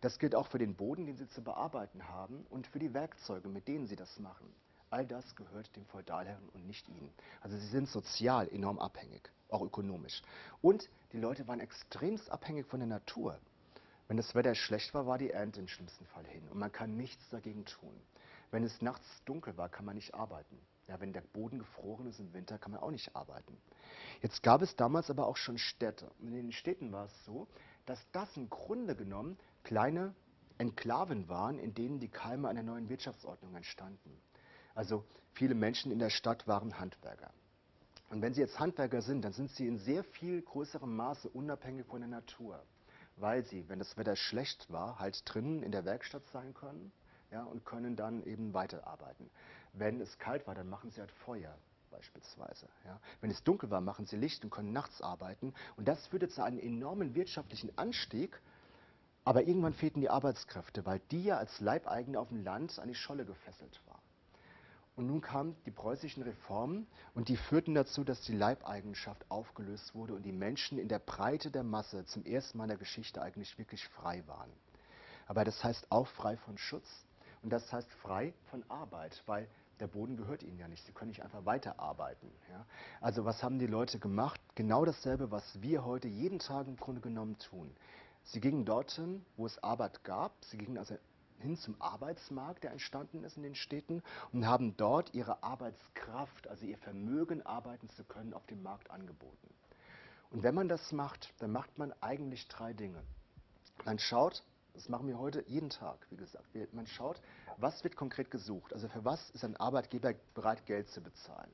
Das gilt auch für den Boden, den Sie zu bearbeiten haben und für die Werkzeuge, mit denen Sie das machen. All das gehört dem Feudalherren und nicht Ihnen. Also Sie sind sozial enorm abhängig, auch ökonomisch. Und die Leute waren extremst abhängig von der Natur. Wenn das Wetter schlecht war, war die Ernte im schlimmsten Fall hin und man kann nichts dagegen tun. Wenn es nachts dunkel war, kann man nicht arbeiten. Ja, wenn der Boden gefroren ist im Winter, kann man auch nicht arbeiten. Jetzt gab es damals aber auch schon Städte. Und in den Städten war es so, dass das im Grunde genommen kleine Enklaven waren, in denen die Keime einer neuen Wirtschaftsordnung entstanden. Also viele Menschen in der Stadt waren Handwerker. Und wenn sie jetzt Handwerker sind, dann sind sie in sehr viel größerem Maße unabhängig von der Natur weil sie, wenn das Wetter schlecht war, halt drinnen in der Werkstatt sein können ja, und können dann eben weiterarbeiten. Wenn es kalt war, dann machen sie halt Feuer beispielsweise. Ja. Wenn es dunkel war, machen sie Licht und können nachts arbeiten. Und das führte zu einem enormen wirtschaftlichen Anstieg. Aber irgendwann fehlten die Arbeitskräfte, weil die ja als Leibeigene auf dem Land an die Scholle gefesselt waren. Und nun kamen die preußischen Reformen und die führten dazu, dass die Leibeigenschaft aufgelöst wurde und die Menschen in der Breite der Masse zum ersten Mal in der Geschichte eigentlich wirklich frei waren. Aber das heißt auch frei von Schutz und das heißt frei von Arbeit, weil der Boden gehört ihnen ja nicht. Sie können nicht einfach weiterarbeiten. Ja? Also was haben die Leute gemacht? Genau dasselbe, was wir heute jeden Tag im Grunde genommen tun. Sie gingen dorthin, wo es Arbeit gab. Sie gingen also hin zum Arbeitsmarkt, der entstanden ist in den Städten und haben dort ihre Arbeitskraft, also ihr Vermögen arbeiten zu können, auf dem Markt angeboten. Und wenn man das macht, dann macht man eigentlich drei Dinge. Man schaut, das machen wir heute jeden Tag, wie gesagt, man schaut, was wird konkret gesucht, also für was ist ein Arbeitgeber bereit, Geld zu bezahlen.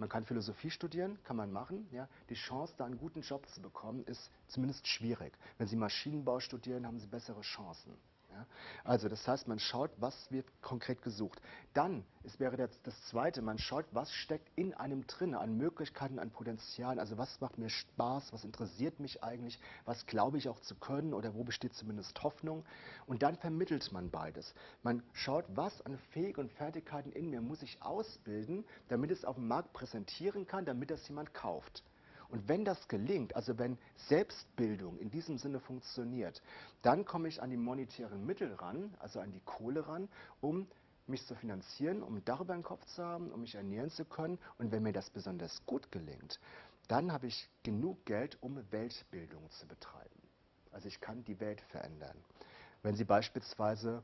Man kann Philosophie studieren, kann man machen. Ja. Die Chance, da einen guten Job zu bekommen, ist zumindest schwierig. Wenn Sie Maschinenbau studieren, haben Sie bessere Chancen. Also das heißt, man schaut, was wird konkret gesucht. Dann, es wäre das, das Zweite, man schaut, was steckt in einem drin, an Möglichkeiten, an Potenzialen. Also was macht mir Spaß, was interessiert mich eigentlich, was glaube ich auch zu können oder wo besteht zumindest Hoffnung. Und dann vermittelt man beides. Man schaut, was an Fähigkeiten und Fertigkeiten in mir muss ich ausbilden, damit es auf dem Markt präsentieren kann, damit das jemand kauft. Und wenn das gelingt, also wenn Selbstbildung in diesem Sinne funktioniert, dann komme ich an die monetären Mittel ran, also an die Kohle ran, um mich zu finanzieren, um darüber einen Kopf zu haben, um mich ernähren zu können. Und wenn mir das besonders gut gelingt, dann habe ich genug Geld, um Weltbildung zu betreiben. Also ich kann die Welt verändern. Wenn Sie beispielsweise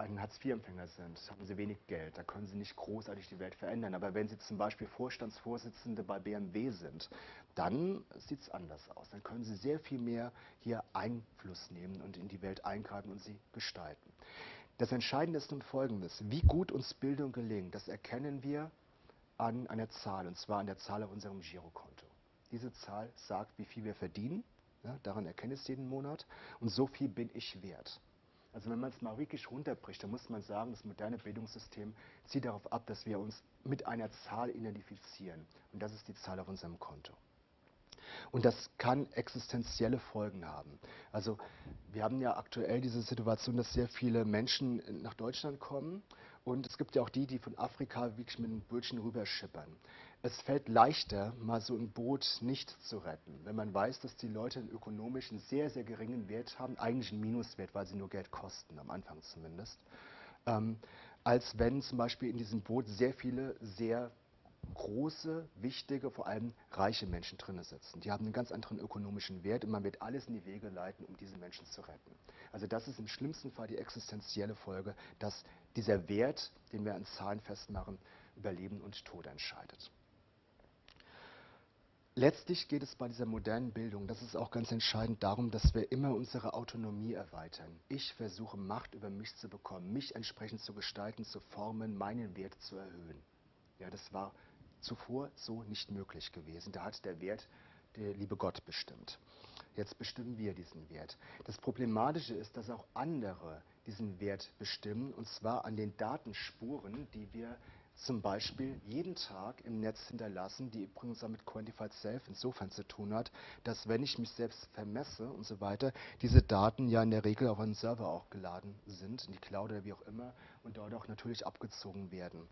ein Hartz-IV-Empfänger sind, haben Sie wenig Geld, da können Sie nicht großartig die Welt verändern. Aber wenn Sie zum Beispiel Vorstandsvorsitzende bei BMW sind, dann sieht es anders aus. Dann können Sie sehr viel mehr hier Einfluss nehmen und in die Welt eingreifen und sie gestalten. Das Entscheidende ist nun Folgendes. Wie gut uns Bildung gelingt, das erkennen wir an einer Zahl, und zwar an der Zahl auf unserem Girokonto. Diese Zahl sagt, wie viel wir verdienen, ja, daran erkenne ich es jeden Monat, und so viel bin ich wert. Also wenn man es mal wirklich runterbricht, dann muss man sagen, das moderne Bildungssystem zieht darauf ab, dass wir uns mit einer Zahl identifizieren. Und das ist die Zahl auf unserem Konto. Und das kann existenzielle Folgen haben. Also wir haben ja aktuell diese Situation, dass sehr viele Menschen nach Deutschland kommen und es gibt ja auch die, die von Afrika wirklich mit einem Bötchen rüberschippern. Es fällt leichter, mal so ein Boot nicht zu retten, wenn man weiß, dass die Leute einen ökonomischen sehr, sehr geringen Wert haben, eigentlich einen Minuswert, weil sie nur Geld kosten, am Anfang zumindest, ähm, als wenn zum Beispiel in diesem Boot sehr viele sehr große, wichtige, vor allem reiche Menschen drin sitzen. Die haben einen ganz anderen ökonomischen Wert und man wird alles in die Wege leiten, um diese Menschen zu retten. Also das ist im schlimmsten Fall die existenzielle Folge, dass dieser Wert, den wir an Zahlen festmachen, über Leben und Tod entscheidet. Letztlich geht es bei dieser modernen Bildung, das ist auch ganz entscheidend, darum, dass wir immer unsere Autonomie erweitern. Ich versuche Macht über mich zu bekommen, mich entsprechend zu gestalten, zu formen, meinen Wert zu erhöhen. Ja, das war zuvor so nicht möglich gewesen. Da hat der Wert der liebe Gott bestimmt. Jetzt bestimmen wir diesen Wert. Das Problematische ist, dass auch andere diesen Wert bestimmen, und zwar an den Datenspuren, die wir zum Beispiel jeden Tag im Netz hinterlassen, die übrigens auch mit Quantified Self insofern zu tun hat, dass wenn ich mich selbst vermesse und so weiter, diese Daten ja in der Regel auf einen Server auch geladen sind, in die Cloud oder wie auch immer, und dort auch natürlich abgezogen werden,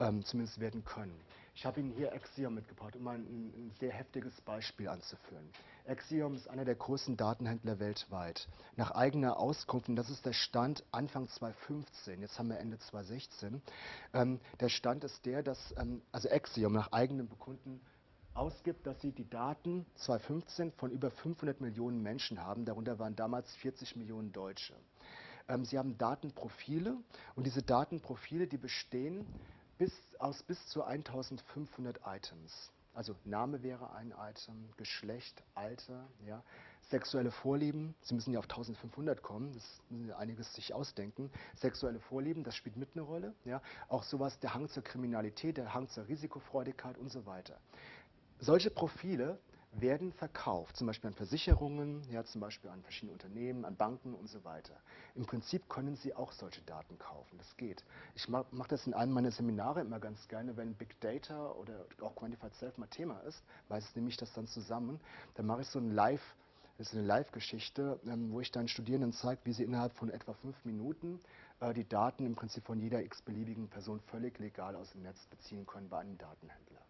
ähm, zumindest werden können. Ich habe Ihnen hier Axiom mitgebracht, um ein, ein sehr heftiges Beispiel anzuführen. Axiom ist einer der größten Datenhändler weltweit. Nach eigener Auskunft, und das ist der Stand Anfang 2015, jetzt haben wir Ende 2016, ähm, der Stand ist der, dass ähm, also Axiom nach eigenem Bekunden ausgibt, dass sie die Daten 2015 von über 500 Millionen Menschen haben, darunter waren damals 40 Millionen Deutsche. Ähm, sie haben Datenprofile und diese Datenprofile, die bestehen bis, aus bis zu 1500 Items. Also Name wäre ein Item, Geschlecht, Alter, ja, sexuelle Vorlieben. Sie müssen ja auf 1500 kommen, das müssen Sie einiges sich ausdenken. Sexuelle Vorlieben, das spielt mit eine Rolle. Ja. Auch sowas, der Hang zur Kriminalität, der Hang zur Risikofreudigkeit und so weiter. Solche Profile werden verkauft, zum Beispiel an Versicherungen, ja, zum Beispiel an verschiedene Unternehmen, an Banken und so weiter. Im Prinzip können Sie auch solche Daten kaufen, das geht. Ich mache mach das in einem meiner Seminare immer ganz gerne, wenn Big Data oder auch Quantified Self mal Thema ist, meistens nehme ich das dann zusammen, dann mache ich so ein Live, das ist eine Live-Geschichte, ähm, wo ich dann Studierenden zeige, wie sie innerhalb von etwa fünf Minuten äh, die Daten im Prinzip von jeder x-beliebigen Person völlig legal aus dem Netz beziehen können bei einem Datenhändler.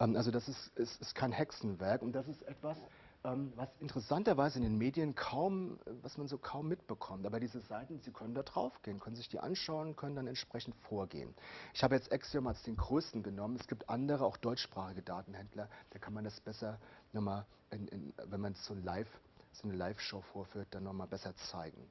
Ähm, also das ist, ist, ist, kein Hexenwerk und das ist etwas, ähm, was interessanterweise in den Medien kaum, was man so kaum mitbekommt. Aber diese Seiten, Sie können da drauf gehen, können sich die anschauen, können dann entsprechend vorgehen. Ich habe jetzt Axiom als den größten genommen. Es gibt andere, auch deutschsprachige Datenhändler, da kann man das besser nochmal, in, in, wenn man so, live, so eine Live-Show vorführt, dann nochmal besser zeigen.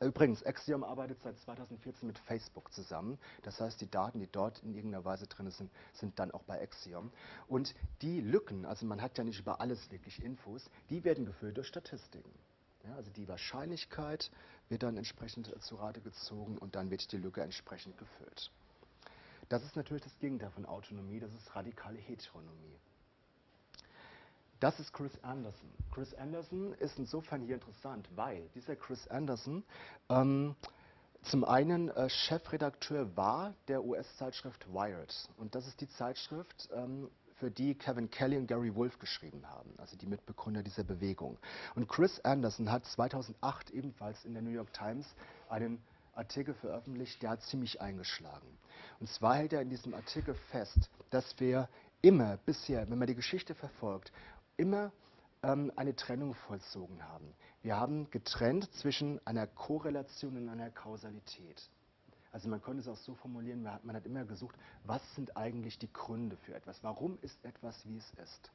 Übrigens, Axiom arbeitet seit 2014 mit Facebook zusammen. Das heißt, die Daten, die dort in irgendeiner Weise drin sind, sind dann auch bei Axiom. Und die Lücken, also man hat ja nicht über alles wirklich Infos, die werden gefüllt durch Statistiken. Ja, also die Wahrscheinlichkeit wird dann entsprechend zu Rate gezogen und dann wird die Lücke entsprechend gefüllt. Das ist natürlich das Gegenteil von Autonomie, das ist radikale Heteronomie. Das ist Chris Anderson. Chris Anderson ist insofern hier interessant, weil dieser Chris Anderson ähm, zum einen äh, Chefredakteur war der US-Zeitschrift Wired. Und das ist die Zeitschrift, ähm, für die Kevin Kelly und Gary Wolf geschrieben haben, also die Mitbegründer dieser Bewegung. Und Chris Anderson hat 2008 ebenfalls in der New York Times einen Artikel veröffentlicht, der hat ziemlich eingeschlagen. Und zwar hält er in diesem Artikel fest, dass wir immer bisher, wenn man die Geschichte verfolgt, immer ähm, eine Trennung vollzogen haben. Wir haben getrennt zwischen einer Korrelation und einer Kausalität. Also man könnte es auch so formulieren, man hat, man hat immer gesucht, was sind eigentlich die Gründe für etwas? Warum ist etwas, wie es ist?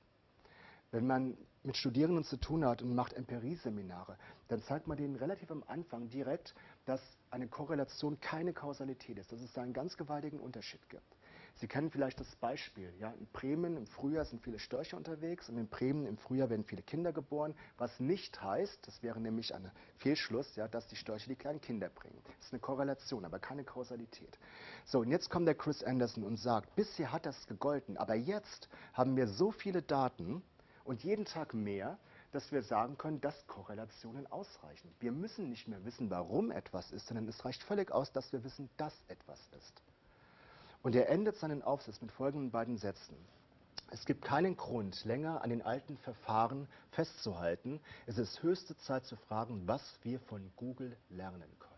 Wenn man mit Studierenden zu tun hat und macht Empirie-Seminare, dann zeigt man denen relativ am Anfang direkt, dass eine Korrelation keine Kausalität ist, dass es da einen ganz gewaltigen Unterschied gibt. Sie kennen vielleicht das Beispiel. Ja, in Bremen im Frühjahr sind viele Störche unterwegs und in Bremen im Frühjahr werden viele Kinder geboren, was nicht heißt, das wäre nämlich ein Fehlschluss, ja, dass die Störche die kleinen Kinder bringen. Das ist eine Korrelation, aber keine Kausalität. So, und jetzt kommt der Chris Anderson und sagt, bisher hat das gegolten, aber jetzt haben wir so viele Daten und jeden Tag mehr, dass wir sagen können, dass Korrelationen ausreichen. Wir müssen nicht mehr wissen, warum etwas ist, sondern es reicht völlig aus, dass wir wissen, dass etwas ist. Und er endet seinen Aufsatz mit folgenden beiden Sätzen. Es gibt keinen Grund, länger an den alten Verfahren festzuhalten. Es ist höchste Zeit zu fragen, was wir von Google lernen können.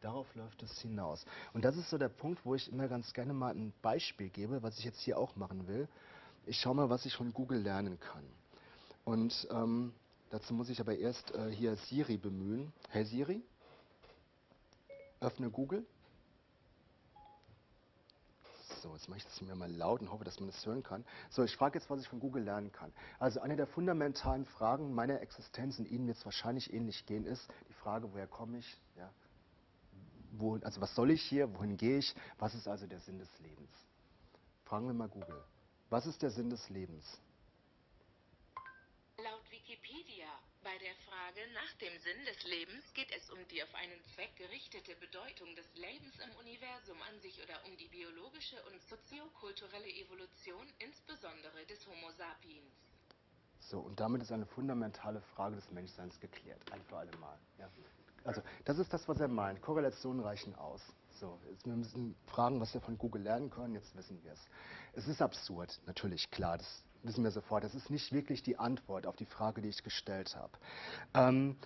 Darauf läuft es hinaus. Und das ist so der Punkt, wo ich immer ganz gerne mal ein Beispiel gebe, was ich jetzt hier auch machen will. Ich schaue mal, was ich von Google lernen kann. Und ähm, dazu muss ich aber erst äh, hier Siri bemühen. Hey Siri, öffne Google. So, jetzt mache ich das mir mal laut und hoffe, dass man das hören kann. So, ich frage jetzt, was ich von Google lernen kann. Also eine der fundamentalen Fragen meiner Existenz, und Ihnen wird es wahrscheinlich ähnlich gehen, ist die Frage, woher komme ich? Ja, wo, also was soll ich hier? Wohin gehe ich? Was ist also der Sinn des Lebens? Fragen wir mal Google. Was ist der Sinn des Lebens? Bei der Frage nach dem Sinn des Lebens geht es um die auf einen Zweck gerichtete Bedeutung des Lebens im Universum an sich oder um die biologische und soziokulturelle Evolution, insbesondere des Homo sapiens. So, und damit ist eine fundamentale Frage des Menschseins geklärt, ein für alle Mal. Ja. Also, das ist das, was er meint. Korrelationen reichen aus. So, jetzt, wir müssen fragen, was wir von Google lernen können, jetzt wissen wir es. Es ist absurd, natürlich, klar, das wissen wir sofort. Das ist nicht wirklich die Antwort auf die Frage, die ich gestellt habe. Ähm,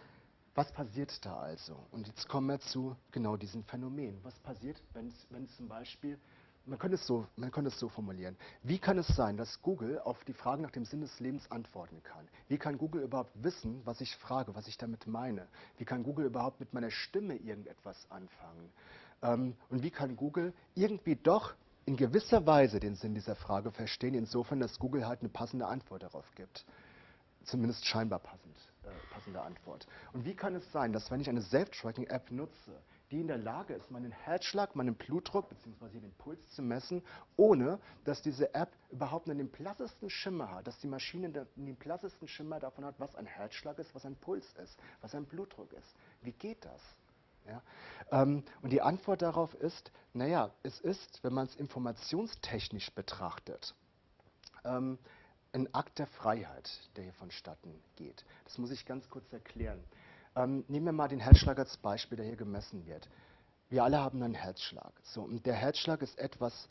was passiert da also? Und jetzt kommen wir zu genau diesem Phänomen. Was passiert, wenn zum Beispiel, man könnte, es so, man könnte es so formulieren, wie kann es sein, dass Google auf die Frage nach dem Sinn des Lebens antworten kann? Wie kann Google überhaupt wissen, was ich frage, was ich damit meine? Wie kann Google überhaupt mit meiner Stimme irgendetwas anfangen? Ähm, und wie kann Google irgendwie doch in gewisser Weise den Sinn dieser Frage verstehen, insofern, dass Google halt eine passende Antwort darauf gibt. Zumindest scheinbar passend, äh, passende Antwort. Und wie kann es sein, dass wenn ich eine Self-Tracking-App nutze, die in der Lage ist, meinen Herzschlag, meinen Blutdruck bzw. den Puls zu messen, ohne dass diese App überhaupt nur den blassesten Schimmer hat, dass die Maschine den blassesten Schimmer davon hat, was ein Herzschlag ist, was ein Puls ist, was ein Blutdruck ist. Wie geht das? Ja? Ähm, und die Antwort darauf ist, naja, es ist, wenn man es informationstechnisch betrachtet, ähm, ein Akt der Freiheit, der hier vonstatten geht. Das muss ich ganz kurz erklären. Ähm, nehmen wir mal den Herzschlag als Beispiel, der hier gemessen wird. Wir alle haben einen Herzschlag. So, und der Herzschlag ist etwas,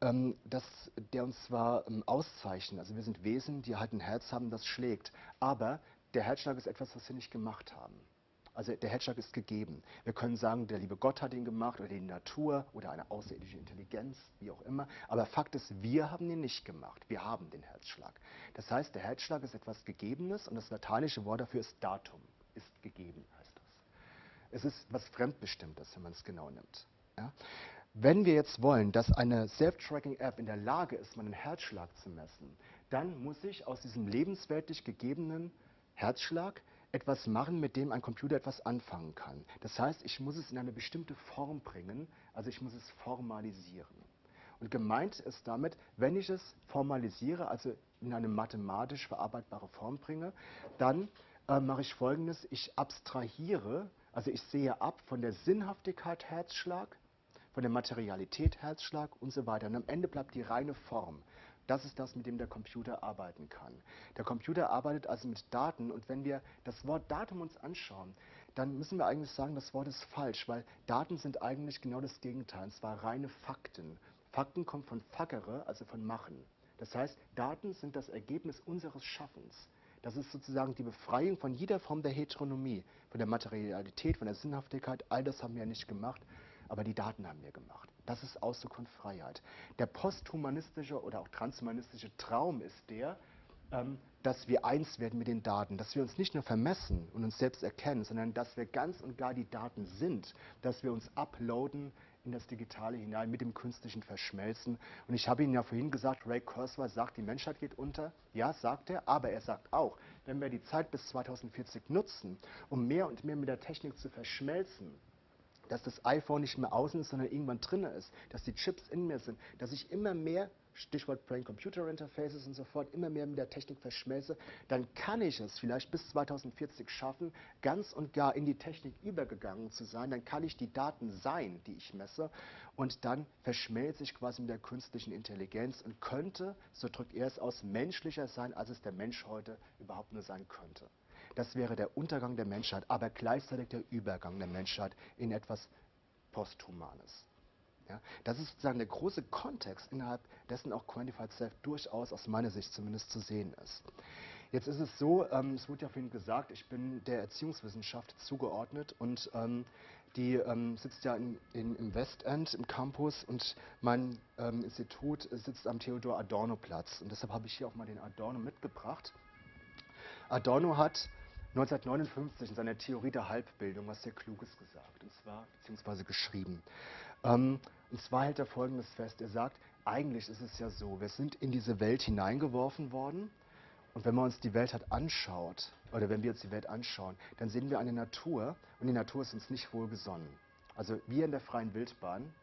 ähm, das, der uns zwar ähm, auszeichnet, also wir sind Wesen, die halt ein Herz haben, das schlägt, aber der Herzschlag ist etwas, was wir nicht gemacht haben. Also der Herzschlag ist gegeben. Wir können sagen, der liebe Gott hat ihn gemacht oder die Natur oder eine außerirdische Intelligenz, wie auch immer. Aber Fakt ist, wir haben ihn nicht gemacht. Wir haben den Herzschlag. Das heißt, der Herzschlag ist etwas Gegebenes und das lateinische Wort dafür ist Datum. Ist gegeben, heißt das. Es ist was Fremdbestimmtes, wenn man es genau nimmt. Ja? Wenn wir jetzt wollen, dass eine Self-Tracking-App in der Lage ist, meinen Herzschlag zu messen, dann muss ich aus diesem lebensweltlich gegebenen Herzschlag etwas machen, mit dem ein Computer etwas anfangen kann. Das heißt, ich muss es in eine bestimmte Form bringen, also ich muss es formalisieren. Und gemeint ist damit, wenn ich es formalisiere, also in eine mathematisch verarbeitbare Form bringe, dann äh, mache ich folgendes, ich abstrahiere, also ich sehe ab von der Sinnhaftigkeit Herzschlag, von der Materialität Herzschlag und so weiter. Und am Ende bleibt die reine Form. Das ist das, mit dem der Computer arbeiten kann. Der Computer arbeitet also mit Daten und wenn wir das Wort Datum uns anschauen, dann müssen wir eigentlich sagen, das Wort ist falsch, weil Daten sind eigentlich genau das Gegenteil, und zwar reine Fakten. Fakten kommen von fackere, also von machen. Das heißt, Daten sind das Ergebnis unseres Schaffens. Das ist sozusagen die Befreiung von jeder Form der Heteronomie, von der Materialität, von der Sinnhaftigkeit. All das haben wir ja nicht gemacht, aber die Daten haben wir gemacht. Das ist Ausdruck von Freiheit. Der posthumanistische oder auch transhumanistische Traum ist der, ähm, dass wir eins werden mit den Daten, dass wir uns nicht nur vermessen und uns selbst erkennen, sondern dass wir ganz und gar die Daten sind, dass wir uns uploaden in das Digitale hinein, mit dem Künstlichen verschmelzen. Und ich habe Ihnen ja vorhin gesagt, Ray Kurzweil sagt, die Menschheit geht unter. Ja, sagt er, aber er sagt auch, wenn wir die Zeit bis 2040 nutzen, um mehr und mehr mit der Technik zu verschmelzen, dass das iPhone nicht mehr außen ist, sondern irgendwann drinnen ist, dass die Chips in mir sind, dass ich immer mehr Stichwort Brain-Computer-Interfaces und so fort, immer mehr mit der Technik verschmelze, dann kann ich es vielleicht bis 2040 schaffen, ganz und gar in die Technik übergegangen zu sein. Dann kann ich die Daten sein, die ich messe, und dann verschmelze ich quasi mit der künstlichen Intelligenz und könnte, so drückt er es aus, menschlicher sein, als es der Mensch heute überhaupt nur sein könnte. Das wäre der Untergang der Menschheit, aber gleichzeitig der Übergang der Menschheit in etwas Posthumanes. Ja, das ist sozusagen der große Kontext, innerhalb dessen auch Quantified Self durchaus aus meiner Sicht zumindest zu sehen ist. Jetzt ist es so, ähm, es wurde ja vorhin gesagt, ich bin der Erziehungswissenschaft zugeordnet und ähm, die ähm, sitzt ja in, in, im Westend im Campus und mein ähm, Institut sitzt am Theodor Adorno Platz und deshalb habe ich hier auch mal den Adorno mitgebracht. Adorno hat 1959 in seiner Theorie der Halbbildung was sehr Kluges gesagt, und zwar beziehungsweise geschrieben. Ähm, und zwar hält er Folgendes fest. Er sagt, eigentlich ist es ja so, wir sind in diese Welt hineingeworfen worden und wenn man uns die Welt halt anschaut, oder wenn wir uns die Welt anschauen, dann sehen wir eine Natur und die Natur ist uns nicht wohlgesonnen. Also wir in der freien Wildbahn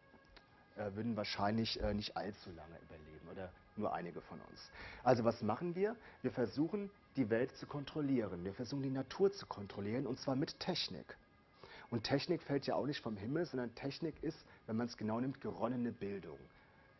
äh, würden wahrscheinlich äh, nicht allzu lange überleben oder nur einige von uns. Also was machen wir? Wir versuchen die Welt zu kontrollieren. Wir versuchen die Natur zu kontrollieren und zwar mit Technik. Und Technik fällt ja auch nicht vom Himmel, sondern Technik ist, wenn man es genau nimmt, geronnene Bildung.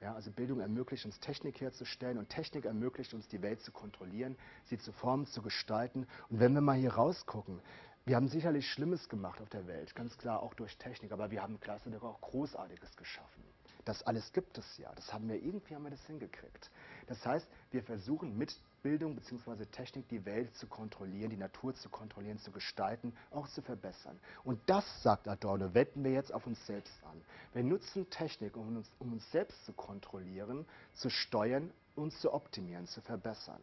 Ja, also Bildung ermöglicht uns Technik herzustellen und Technik ermöglicht uns die Welt zu kontrollieren, sie zu formen, zu gestalten. Und wenn wir mal hier rausgucken, wir haben sicherlich Schlimmes gemacht auf der Welt, ganz klar auch durch Technik, aber wir haben gleichzeitig auch Großartiges geschaffen. Das alles gibt es ja, das haben wir irgendwie haben wir das hingekriegt. Das heißt, wir versuchen mit Bildung bzw. Technik die Welt zu kontrollieren, die Natur zu kontrollieren, zu gestalten, auch zu verbessern. Und das, sagt Adorno, wenden wir jetzt auf uns selbst an. Wir nutzen Technik, um uns, um uns selbst zu kontrollieren, zu steuern, uns zu optimieren, zu verbessern.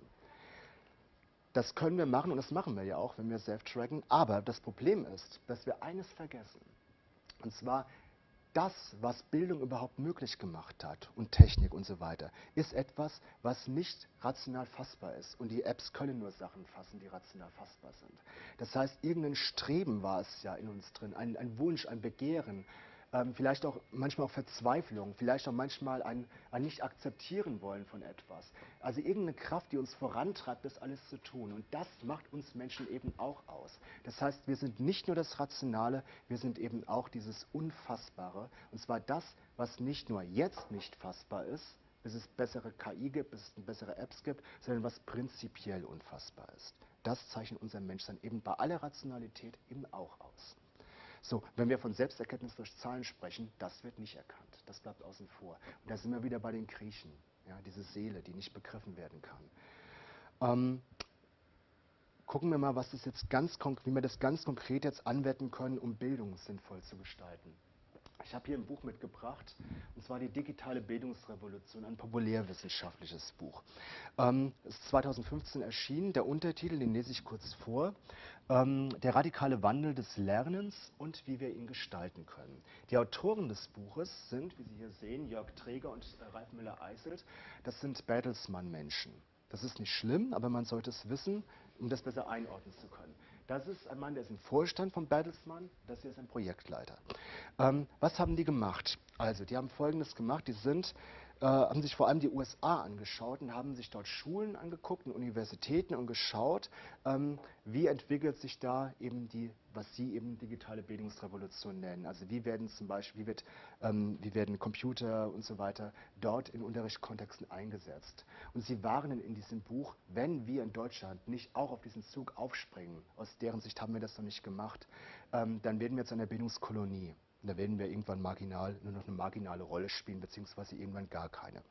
Das können wir machen und das machen wir ja auch, wenn wir self-tracken. Aber das Problem ist, dass wir eines vergessen. Und zwar, das, was Bildung überhaupt möglich gemacht hat und Technik und so weiter, ist etwas, was nicht rational fassbar ist. Und die Apps können nur Sachen fassen, die rational fassbar sind. Das heißt, irgendein Streben war es ja in uns drin, ein, ein Wunsch, ein Begehren, ähm, vielleicht auch manchmal auch Verzweiflung, vielleicht auch manchmal ein, ein Nicht-Akzeptieren wollen von etwas. Also irgendeine Kraft, die uns vorantreibt, das alles zu tun. Und das macht uns Menschen eben auch aus. Das heißt, wir sind nicht nur das Rationale, wir sind eben auch dieses Unfassbare. Und zwar das, was nicht nur jetzt nicht fassbar ist, bis es bessere KI gibt, bis es bessere Apps gibt, sondern was prinzipiell unfassbar ist. Das zeichnet unser Menschsein eben bei aller Rationalität eben auch aus. So, wenn wir von Selbsterkenntnis durch Zahlen sprechen, das wird nicht erkannt. Das bleibt außen vor. Und da sind wir wieder bei den Griechen. Ja, diese Seele, die nicht begriffen werden kann. Ähm, gucken wir mal, was das jetzt ganz wie wir das ganz konkret jetzt anwenden können, um Bildung sinnvoll zu gestalten. Ich habe hier ein Buch mitgebracht, und zwar die digitale Bildungsrevolution, ein populärwissenschaftliches Buch. Ähm, es ist 2015 erschienen. Der Untertitel, den lese ich kurz vor. Ähm, der radikale Wandel des Lernens und wie wir ihn gestalten können. Die Autoren des Buches sind, wie Sie hier sehen, Jörg Träger und äh, Ralf Müller-Eiselt. Das sind Bertelsmann-Menschen. Das ist nicht schlimm, aber man sollte es wissen, um das besser einordnen zu können. Das ist ein Mann, der ist im Vorstand von Bertelsmann, das hier ist ein Projektleiter. Ähm, was haben die gemacht? Also, die haben Folgendes gemacht, die sind äh, haben sich vor allem die USA angeschaut und haben sich dort Schulen angeguckt und Universitäten und geschaut, ähm, wie entwickelt sich da eben die, was sie eben digitale Bildungsrevolution nennen. Also wie werden zum Beispiel, wie, wird, ähm, wie werden Computer und so weiter dort in Unterrichtskontexten eingesetzt. Und sie warnen in diesem Buch, wenn wir in Deutschland nicht auch auf diesen Zug aufspringen, aus deren Sicht haben wir das noch nicht gemacht, ähm, dann werden wir zu einer Bildungskolonie. Da werden wir irgendwann marginal, nur noch eine marginale Rolle spielen, beziehungsweise irgendwann gar keine.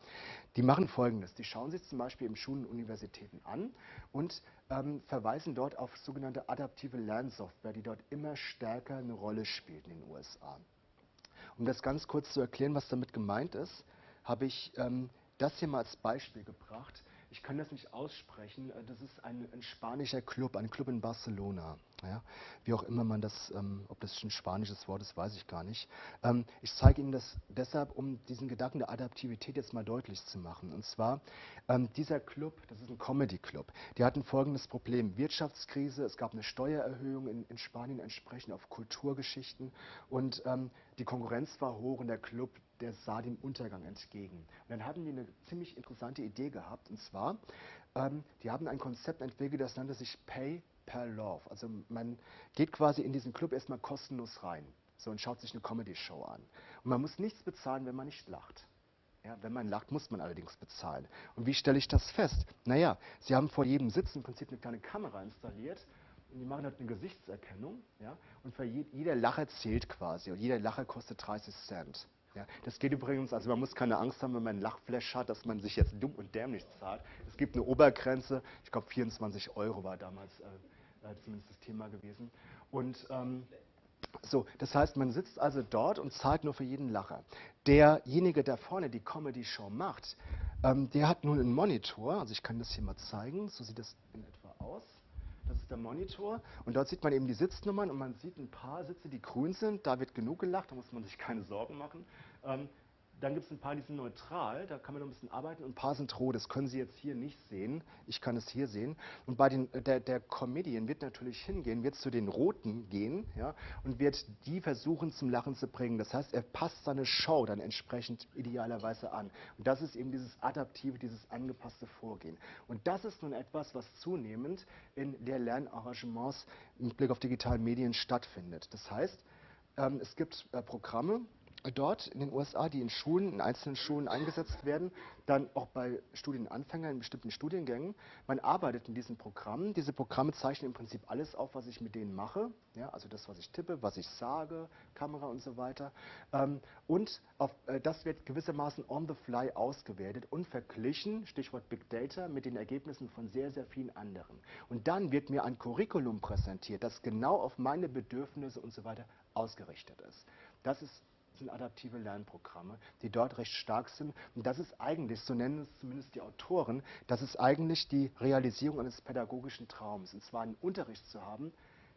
Die machen Folgendes. Die schauen sich zum Beispiel in Schulen und Universitäten an und ähm, verweisen dort auf sogenannte adaptive Lernsoftware, die dort immer stärker eine Rolle spielt in den USA. Um das ganz kurz zu erklären, was damit gemeint ist, habe ich ähm, das hier mal als Beispiel gebracht. Ich kann das nicht aussprechen. Äh, das ist ein, ein spanischer Club, ein Club in Barcelona. Ja, wie auch immer man das, ähm, ob das ein spanisches Wort ist, weiß ich gar nicht. Ähm, ich zeige Ihnen das deshalb, um diesen Gedanken der Adaptivität jetzt mal deutlich zu machen. Und zwar, ähm, dieser Club, das ist ein Comedy-Club, die hatten folgendes Problem. Wirtschaftskrise, es gab eine Steuererhöhung in, in Spanien entsprechend auf Kulturgeschichten und ähm, die Konkurrenz war hoch und der Club, der sah dem Untergang entgegen. Und dann hatten die eine ziemlich interessante Idee gehabt, und zwar, ähm, die haben ein Konzept entwickelt, das nannte sich Pay per Love. Also man geht quasi in diesen Club erstmal kostenlos rein so, und schaut sich eine Comedy-Show an. Und man muss nichts bezahlen, wenn man nicht lacht. Ja, wenn man lacht, muss man allerdings bezahlen. Und wie stelle ich das fest? Naja, Sie haben vor jedem Sitz im Prinzip eine kleine Kamera installiert und die machen halt eine Gesichtserkennung. Ja, und für je, jeder Lacher zählt quasi und jeder Lacher kostet 30 Cent. Ja, das geht übrigens, also man muss keine Angst haben, wenn man einen Lachflash hat, dass man sich jetzt dumm und dämlich zahlt. Es gibt eine Obergrenze, ich glaube 24 Euro war damals äh, äh, zumindest das Thema gewesen. Und ähm, so, das heißt, man sitzt also dort und zahlt nur für jeden Lacher. Derjenige, der vorne die Comedy-Show macht, ähm, der hat nun einen Monitor, also ich kann das hier mal zeigen, so sieht das in etwa aus. Das ist der Monitor und dort sieht man eben die Sitznummern und man sieht ein paar Sitze, die grün sind, da wird genug gelacht, da muss man sich keine Sorgen machen. Ähm, dann gibt es ein paar, die sind neutral, da kann man noch ein bisschen arbeiten und ein paar sind rot. Das können Sie jetzt hier nicht sehen. Ich kann es hier sehen. Und bei den, der, der Comedian wird natürlich hingehen, wird zu den Roten gehen ja, und wird die versuchen zum Lachen zu bringen. Das heißt, er passt seine Show dann entsprechend idealerweise an. Und das ist eben dieses adaptive, dieses angepasste Vorgehen. Und das ist nun etwas, was zunehmend in der Lernarrangements mit Blick auf digitale Medien stattfindet. Das heißt, ähm, es gibt äh, Programme, dort in den USA, die in Schulen, in einzelnen Schulen eingesetzt werden, dann auch bei Studienanfängern in bestimmten Studiengängen. Man arbeitet in diesen Programmen. Diese Programme zeichnen im Prinzip alles auf, was ich mit denen mache. Ja, also das, was ich tippe, was ich sage, Kamera und so weiter. Ähm, und auf, äh, das wird gewissermaßen on the fly ausgewertet und verglichen, Stichwort Big Data, mit den Ergebnissen von sehr, sehr vielen anderen. Und dann wird mir ein Curriculum präsentiert, das genau auf meine Bedürfnisse und so weiter ausgerichtet ist. Das ist sind adaptive Lernprogramme, die dort recht stark sind. Und das ist eigentlich, so nennen es zumindest die Autoren, das ist eigentlich die Realisierung eines pädagogischen Traums. Und zwar einen Unterricht zu haben,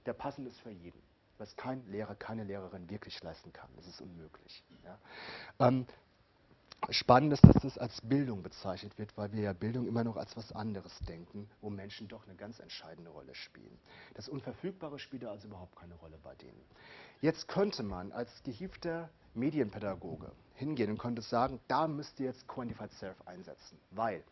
der passend ist für jeden. Was kein Lehrer, keine Lehrerin wirklich leisten kann. Das ist unmöglich. Ja. Ähm, Spannend ist, dass das als Bildung bezeichnet wird, weil wir ja Bildung immer noch als was anderes denken, wo Menschen doch eine ganz entscheidende Rolle spielen. Das Unverfügbare spielt also überhaupt keine Rolle bei denen. Jetzt könnte man als gehiefter Medienpädagoge hingehen und könnte sagen, da müsst ihr jetzt Quantified Self einsetzen, weil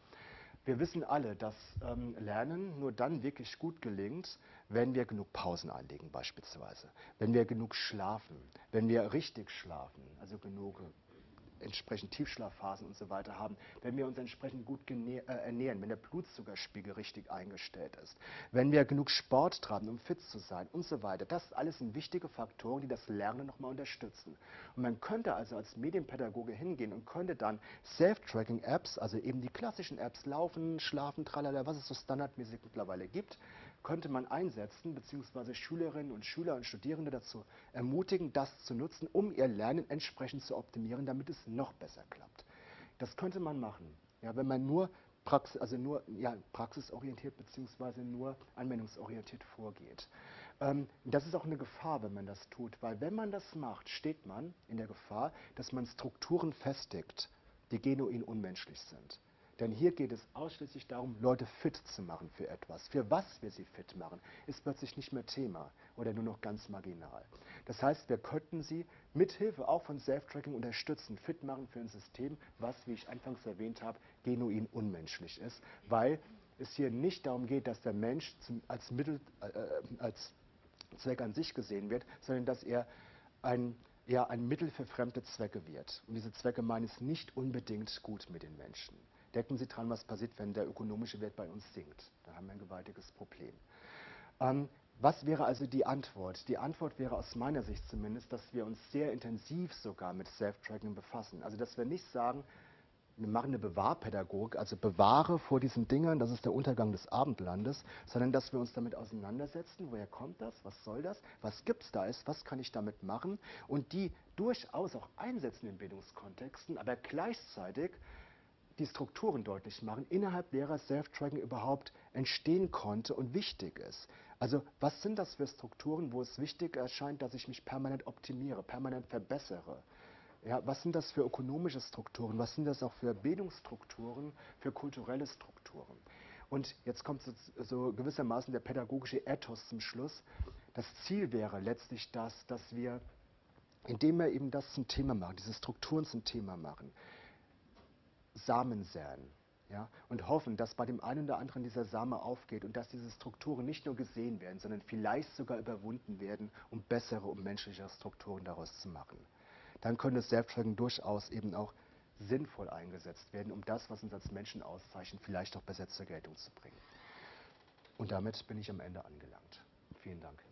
wir wissen alle, dass ähm, Lernen nur dann wirklich gut gelingt, wenn wir genug Pausen einlegen beispielsweise, wenn wir genug schlafen, wenn wir richtig schlafen, also genug entsprechend Tiefschlafphasen und so weiter haben, wenn wir uns entsprechend gut äh, ernähren, wenn der Blutzuckerspiegel richtig eingestellt ist, wenn wir genug Sport treiben, um fit zu sein und so weiter. Das alles sind wichtige Faktoren, die das Lernen nochmal unterstützen. Und man könnte also als Medienpädagoge hingehen und könnte dann Self-Tracking-Apps, also eben die klassischen Apps, Laufen, Schlafen, tralala, was es so standardmäßig mittlerweile gibt, könnte man einsetzen, beziehungsweise Schülerinnen und Schüler und Studierende dazu ermutigen, das zu nutzen, um ihr Lernen entsprechend zu optimieren, damit es noch besser klappt. Das könnte man machen, ja, wenn man nur, Praxis, also nur ja, praxisorientiert beziehungsweise nur anwendungsorientiert vorgeht. Ähm, das ist auch eine Gefahr, wenn man das tut, weil wenn man das macht, steht man in der Gefahr, dass man Strukturen festigt, die genuin unmenschlich sind. Denn hier geht es ausschließlich darum, Leute fit zu machen für etwas. Für was wir sie fit machen, ist plötzlich nicht mehr Thema oder nur noch ganz marginal. Das heißt, wir könnten sie mithilfe auch von Self-Tracking unterstützen, fit machen für ein System, was, wie ich anfangs erwähnt habe, genuin unmenschlich ist, weil es hier nicht darum geht, dass der Mensch zum, als Mittel, äh, als Zweck an sich gesehen wird, sondern dass er ein, ja, ein Mittel für fremde Zwecke wird. Und diese Zwecke meinen es nicht unbedingt gut mit den Menschen. Denken Sie dran, was passiert, wenn der ökonomische Wert bei uns sinkt. Da haben wir ein gewaltiges Problem. Ähm, was wäre also die Antwort? Die Antwort wäre aus meiner Sicht zumindest, dass wir uns sehr intensiv sogar mit Self-Tracking befassen. Also dass wir nicht sagen, wir machen eine Bewahrpädagogik, also bewahre vor diesen Dingern, das ist der Untergang des Abendlandes, sondern dass wir uns damit auseinandersetzen, woher kommt das, was soll das, was gibt es da ist, was kann ich damit machen und die durchaus auch einsetzen in Bildungskontexten, aber gleichzeitig die Strukturen deutlich machen, innerhalb derer Self-Tracking überhaupt entstehen konnte und wichtig ist. Also was sind das für Strukturen, wo es wichtig erscheint, dass ich mich permanent optimiere, permanent verbessere? Ja, was sind das für ökonomische Strukturen? Was sind das auch für Bildungsstrukturen, für kulturelle Strukturen? Und jetzt kommt so, so gewissermaßen der pädagogische Ethos zum Schluss. Das Ziel wäre letztlich das, dass wir, indem wir eben das zum Thema machen, diese Strukturen zum Thema machen, Samen säen. Ja, und hoffen, dass bei dem einen oder anderen dieser Same aufgeht und dass diese Strukturen nicht nur gesehen werden, sondern vielleicht sogar überwunden werden, um bessere und menschlichere Strukturen daraus zu machen dann könnte Self-Tracking durchaus eben auch sinnvoll eingesetzt werden, um das, was uns als Menschen auszeichnet, vielleicht auch besser zur Geltung zu bringen. Und damit bin ich am Ende angelangt. Vielen Dank.